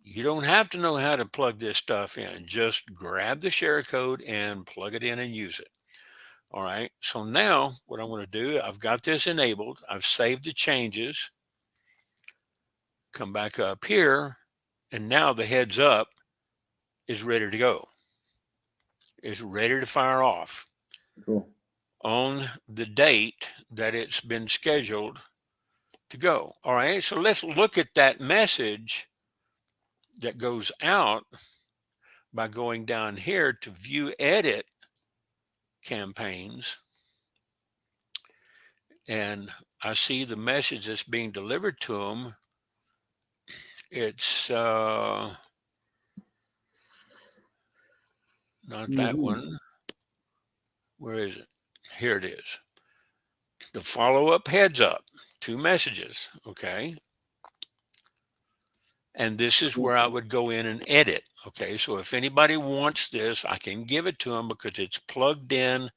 you don't have to know how to plug this stuff in. Just grab the share code and plug it in and use it. All right. So now what I'm going to do, I've got this enabled. I've saved the changes. Come back up here. And now the heads up is ready to go. It's ready to fire off Cool. on the date that it's been scheduled to go. All right. So let's look at that message that goes out by going down here to view edit campaigns. And I see the message that's being delivered to them. It's uh, not that Mhm. one. Where is it? Here it is. The follow up heads up, two messages. Okay. And this is where I would go in and edit. Okay. So if anybody wants this, I can give it to them because it's plugged in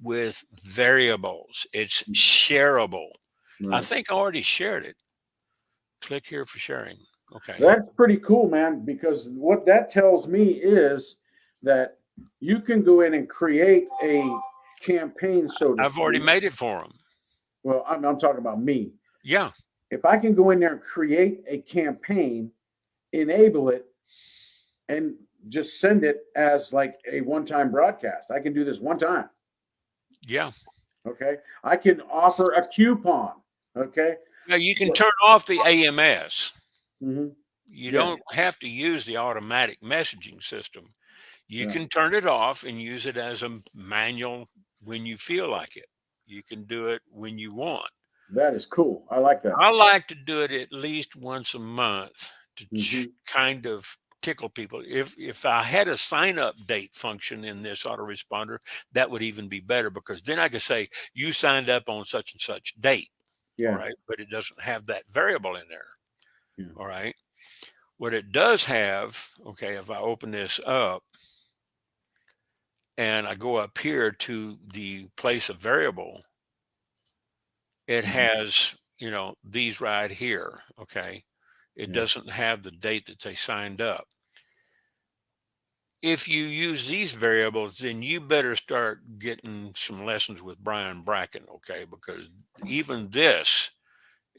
with variables. It's shareable. I think I already shared it. Click here for sharing. Okay. That's pretty cool, man, because what that tells me is that you can go in and create a campaign, so to I've already speak. made it for them. Well, I'm, I'm talking about me. Yeah. If I can go in there and create a campaign, enable it, and just send it as like a one-time broadcast. I can do this one time. Yeah. Okay. I can offer a coupon. Okay. Now you can turn off the AMS. Mhm. You Yeah. don't have to use the automatic messaging system. You Yeah. can turn it off and use it as a manual when you feel like it. You can do it when you want. That is cool. I like that. I like to do it at least once a month to ch- Mhm. kind of tickle people. If if I had a sign up date function in this autoresponder, that would even be better because then I could say you signed up on such and such date. Yeah. Right. But it doesn't have that variable in there. Yeah. All right. What it does have, okay, if I open this up and I go up here to the place of variable, it Mhm. has, you know, these right here. Okay. It Yeah. doesn't have the date that they signed up. If you use these variables, then you better start getting some lessons with Brian Bracken, okay? Because even this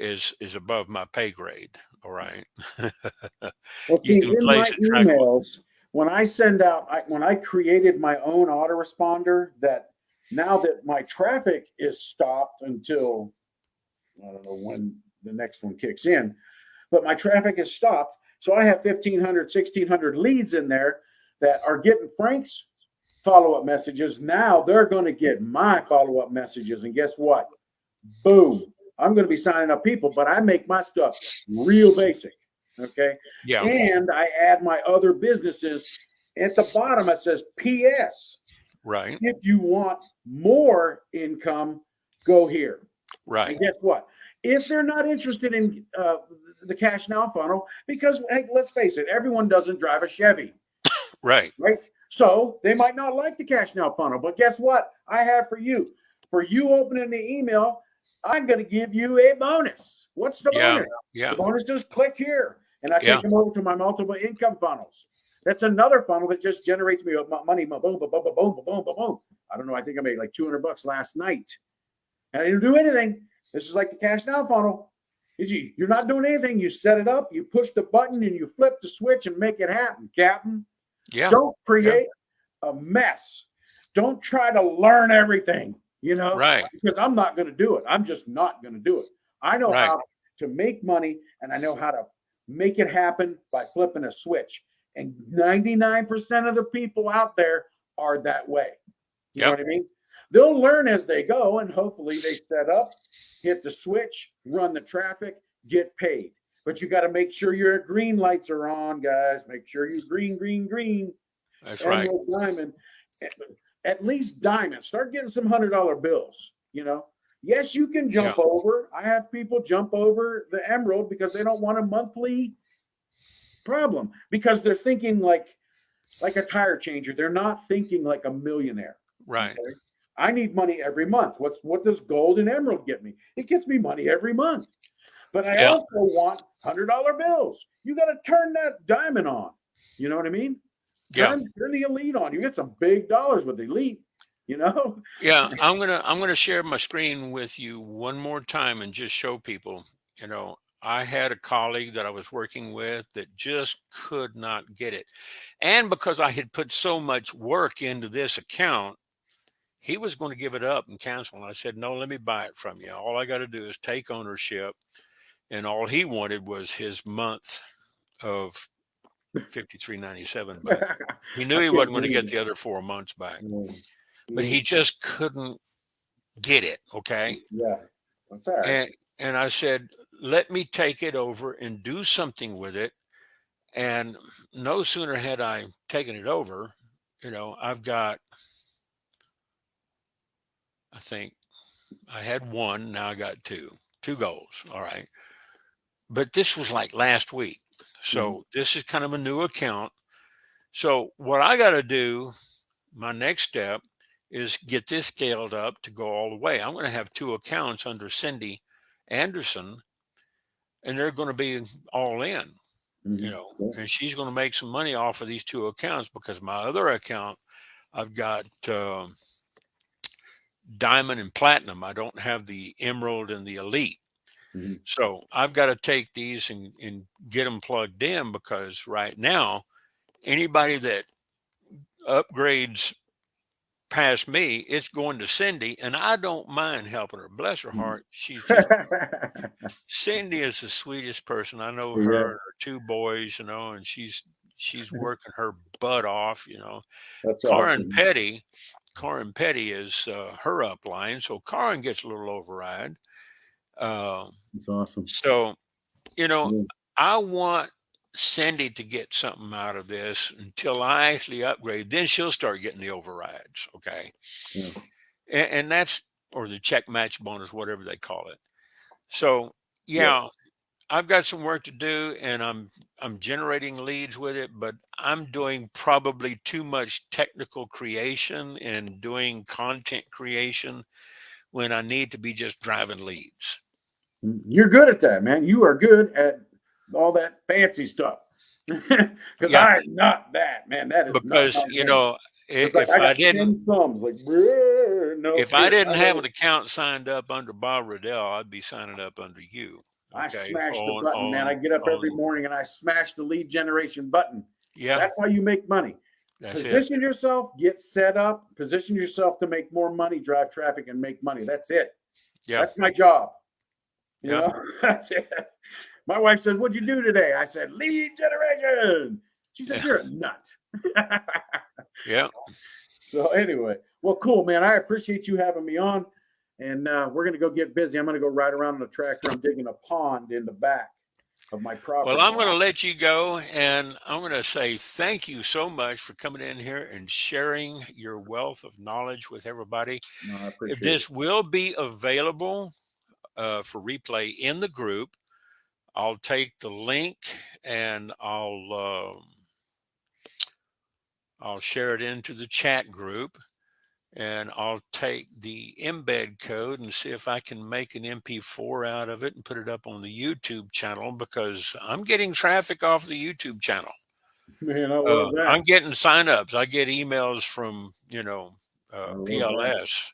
is is above my pay grade. All mm. right. (laughs) Well, You can in my place it. emails, when I send out, I, when I created my own autoresponder, that now that my traffic is stopped until I don't know when the next one kicks in, but my traffic is stopped. So I have 1,500, 1,600 leads in there that are getting Frank's follow up messages. Now they're going to get my follow up messages. And guess what? Boom. I'm going to be signing up people, but I make my stuff real basic. Okay. Yeah. And I add my other businesses. At the bottom, it says PS. Right. If you want more income, go here. Right. And guess what? If they're not interested in uh, the cash now funnel, because hey, let's face it, everyone doesn't drive a Chevy, (coughs) Right. right? So they might not like the cash now funnel. But guess what? I have for you. For you opening the email, I'm going to give you a bonus. What's the yeah, bonus? Yeah. The bonus is click here. And I yeah. take them over to my multiple income funnels. That's another funnel that just generates me money. Boom, boom, boom, boom, boom, boom, boom, boom. I don't know. I think I made like 200 bucks last night. And I didn't do anything. This is like the cash now funnel. You're not doing anything. You set it up, you push the button, and you flip the switch and make it happen, Captain. Yeah. Don't create yeah. a mess. Don't try to learn everything you know, Right. because I'm not going to do it. I'm just not going to do it. I know Right. how to make money and I know how to make it happen by flipping a switch. And 99% of the people out there are that way. You know what I mean? They'll learn as they go and hopefully they set up, hit the switch, run the traffic, get paid. But you got to make sure your green lights are on, guys. Make sure you green, green, green. That's right. Diamond. Eh, At- least diamond. Start getting some hundred dollar bills. You know. Yes, you can jump over. I have people jump over the emerald because they don't want a monthly problem because they're thinking like like a tire changer. They're not thinking like a millionaire. Right. okay? I need money every month. What's what does gold and emerald get me? It gets me money every month. But I Yeah. also want hundred dollar bills. You got to turn that diamond on. You know what I mean? Yeah. Turn, turn the elite on. You get some big dollars with the elite. You know? Yeah. (laughs) I'm gonna I'm gonna share my screen with you one more time and just show people. You know, I had a colleague that I was working with that just could not get it, and because I had put so much work into this account, he was going to give it up and cancel. And I said, no, let me buy it from you. All I got to do is take ownership. And all he wanted was his month of 53.97 back. (laughs) He knew he wasn't going to get the other four months back, Mm. but he just couldn't get it. Okay. Yeah. That's all right. And, and I said, let me take it over and do something with it. And no sooner had I taken it over, you know, I've got, I think I had one, now I got two, two goals. All right. But this was like last week. So this is kind of a new account. So what I got to do, my next step is get this scaled up to go all the way. I'm going to have two accounts under Cindy Anderson, and they're going to be all in, Mhm. you know, Yeah. and she's going to make some money off of these two accounts because my other account, I've got um, diamond and platinum. I don't have the emerald and the elite. Mhm. So I've got to take these and, and get them plugged in because right now, anybody that upgrades past me, it's going to Cindy, and I don't mind helping her. Bless her Mhm. heart, she's just, (laughs) Cindy is the sweetest person. I know Yeah. her and her two boys, you know, and she's she's (laughs) working her butt off, you know. That's Karin awesome. Petty, Karin Petty is uh, her upline, so Karin gets a little override. Uh, That's awesome. so, you know, Yeah. I want Cindy to get something out of this until I actually upgrade. Then she'll start getting the overrides. Okay. Yeah. And, and that's, or the check match bonus, whatever they call it. So, Yeah. yeah, I've got some work to do and I'm, I'm generating leads with it, but I'm doing probably too much technical creation and doing content creation when I need to be just driving leads. Mm, You're good at that, man. You are good at all that fancy stuff. (laughs) Because Yeah. I'm not that, man. That is Because, you know, i- It's if I, I didn't, thumbs, like, "Bruh, no, if I didn't have an account signed up under Bob Riddell, I'd be signing up under you. I okay, smash the on- button, man. I get up every morning and I smash the lead generation button. Yeah, That's why you make money. That's it. position yourself, get set up, position yourself to make more money, drive traffic, and make money. That's it. Yeah, That's my job. You Yeah. know, (laughs) that's it. My wife says, What'd you do today? I said, Lead generation. She said, You're a (laughs) nut. (laughs) yeah. so, anyway, well, cool, man. I appreciate you having me on. And uh, we're going to go get busy. I'm going to go ride around on the tractor. I'm digging a pond in the back of my property. Well, I'm going to let you go, and I'm going to say thank you so much for coming in here and sharing your wealth of knowledge with everybody. No, I appreciate This will be available uh, for replay in the group. I'll take the link and I'll um, I'll share it into the chat group, and I'll take the embed code and see if I can make an MP4 out of it and put it up on the YouTube channel because I'm getting traffic off the YouTube channel. Man, I Uh. I'm getting signups. I get emails from you know uh, love that. PLS.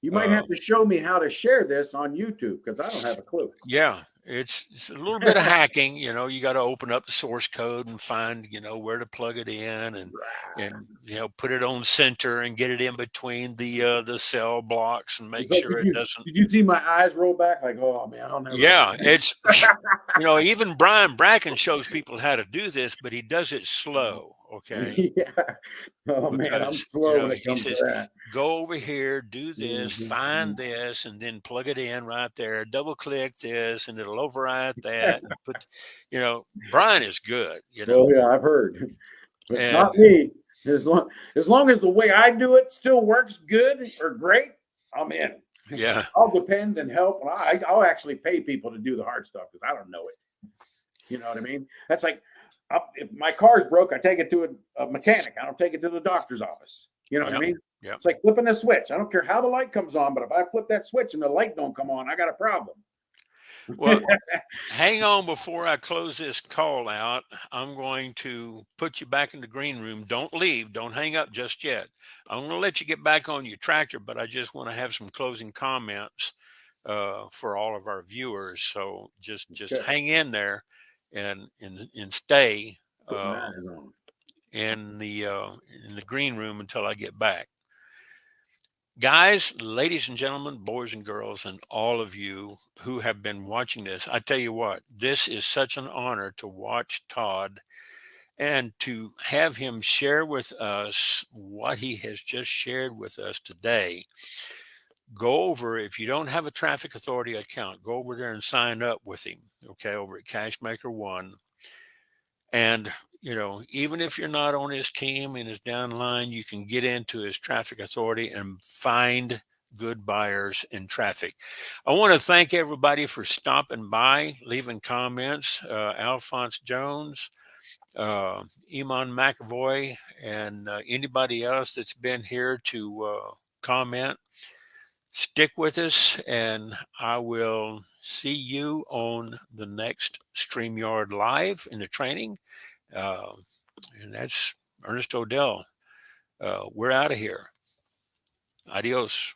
you might uh, have to show me how to share this on YouTube because I don't have a clue. Yeah, it's, it's a little bit of (laughs) hacking. You know, you got to open up the source code and find you know where to plug it in and and you know put it on center and get it in between the uh, the cell blocks and make like, sure did it you- doesn't. Did you see my eyes roll back? Like, oh man, I'll never. Yeah, it's you know even Brian Bracken shows people how to do this, but he does it (laughs) slow. Okay, (laughs) yeah. Oh man, I'm Because, you slow know, when it he comes says, to that. go over here, do this, Mhm, find this, and then plug it in right there. Double click this, and it'll override (laughs) that. put, you know, Brian is good. You know, Oh yeah, I've heard. (laughs) But And- not me. As long as long as the way I do it still works good or great, I'm in. yeah, I'll depend and help. and I, I'll actually pay people to do the hard stuff because I don't know it. You know what I mean? That's like I'll- if my car's broke, I take it to a, a mechanic. I don't take it to the doctor's office. You know what I mean? yep. It's like flipping a switch. I don't care how the light comes on, but if I flip that switch and the light don't come on, I got a problem. Well, (laughs) hang on before I close this call out. I'm going to put you back in the green room. Don't leave. Don't hang up just yet. I'm going to let you get back on your tractor, but I just want to have some closing comments uh, for all of our viewers. So just just Okay. hang in there and and and stay uh, in the uh, in the green room until I get back. Guys, ladies and gentlemen, boys and girls, and all of you who have been watching this, I tell you what, this is such an honor to watch Todd and to have him share with us what he has just shared with us today. Go over, if you don't have a Traffic Authority account, go over there and sign up with him, okay, over at Cashmaker One. And you know, even if you're not on his team and his downline, you can get into his traffic authority and find good buyers in traffic. I want to thank everybody for stopping by, leaving comments. Uh, Alphonse Jones, uh, Iman McAvoy, and uh, anybody else that's been here to uh, comment. Stick with us, and I will see you on the next StreamYard Live in the training. Uh, and that's Ernest Odell. Uh, we're out of here. Adios.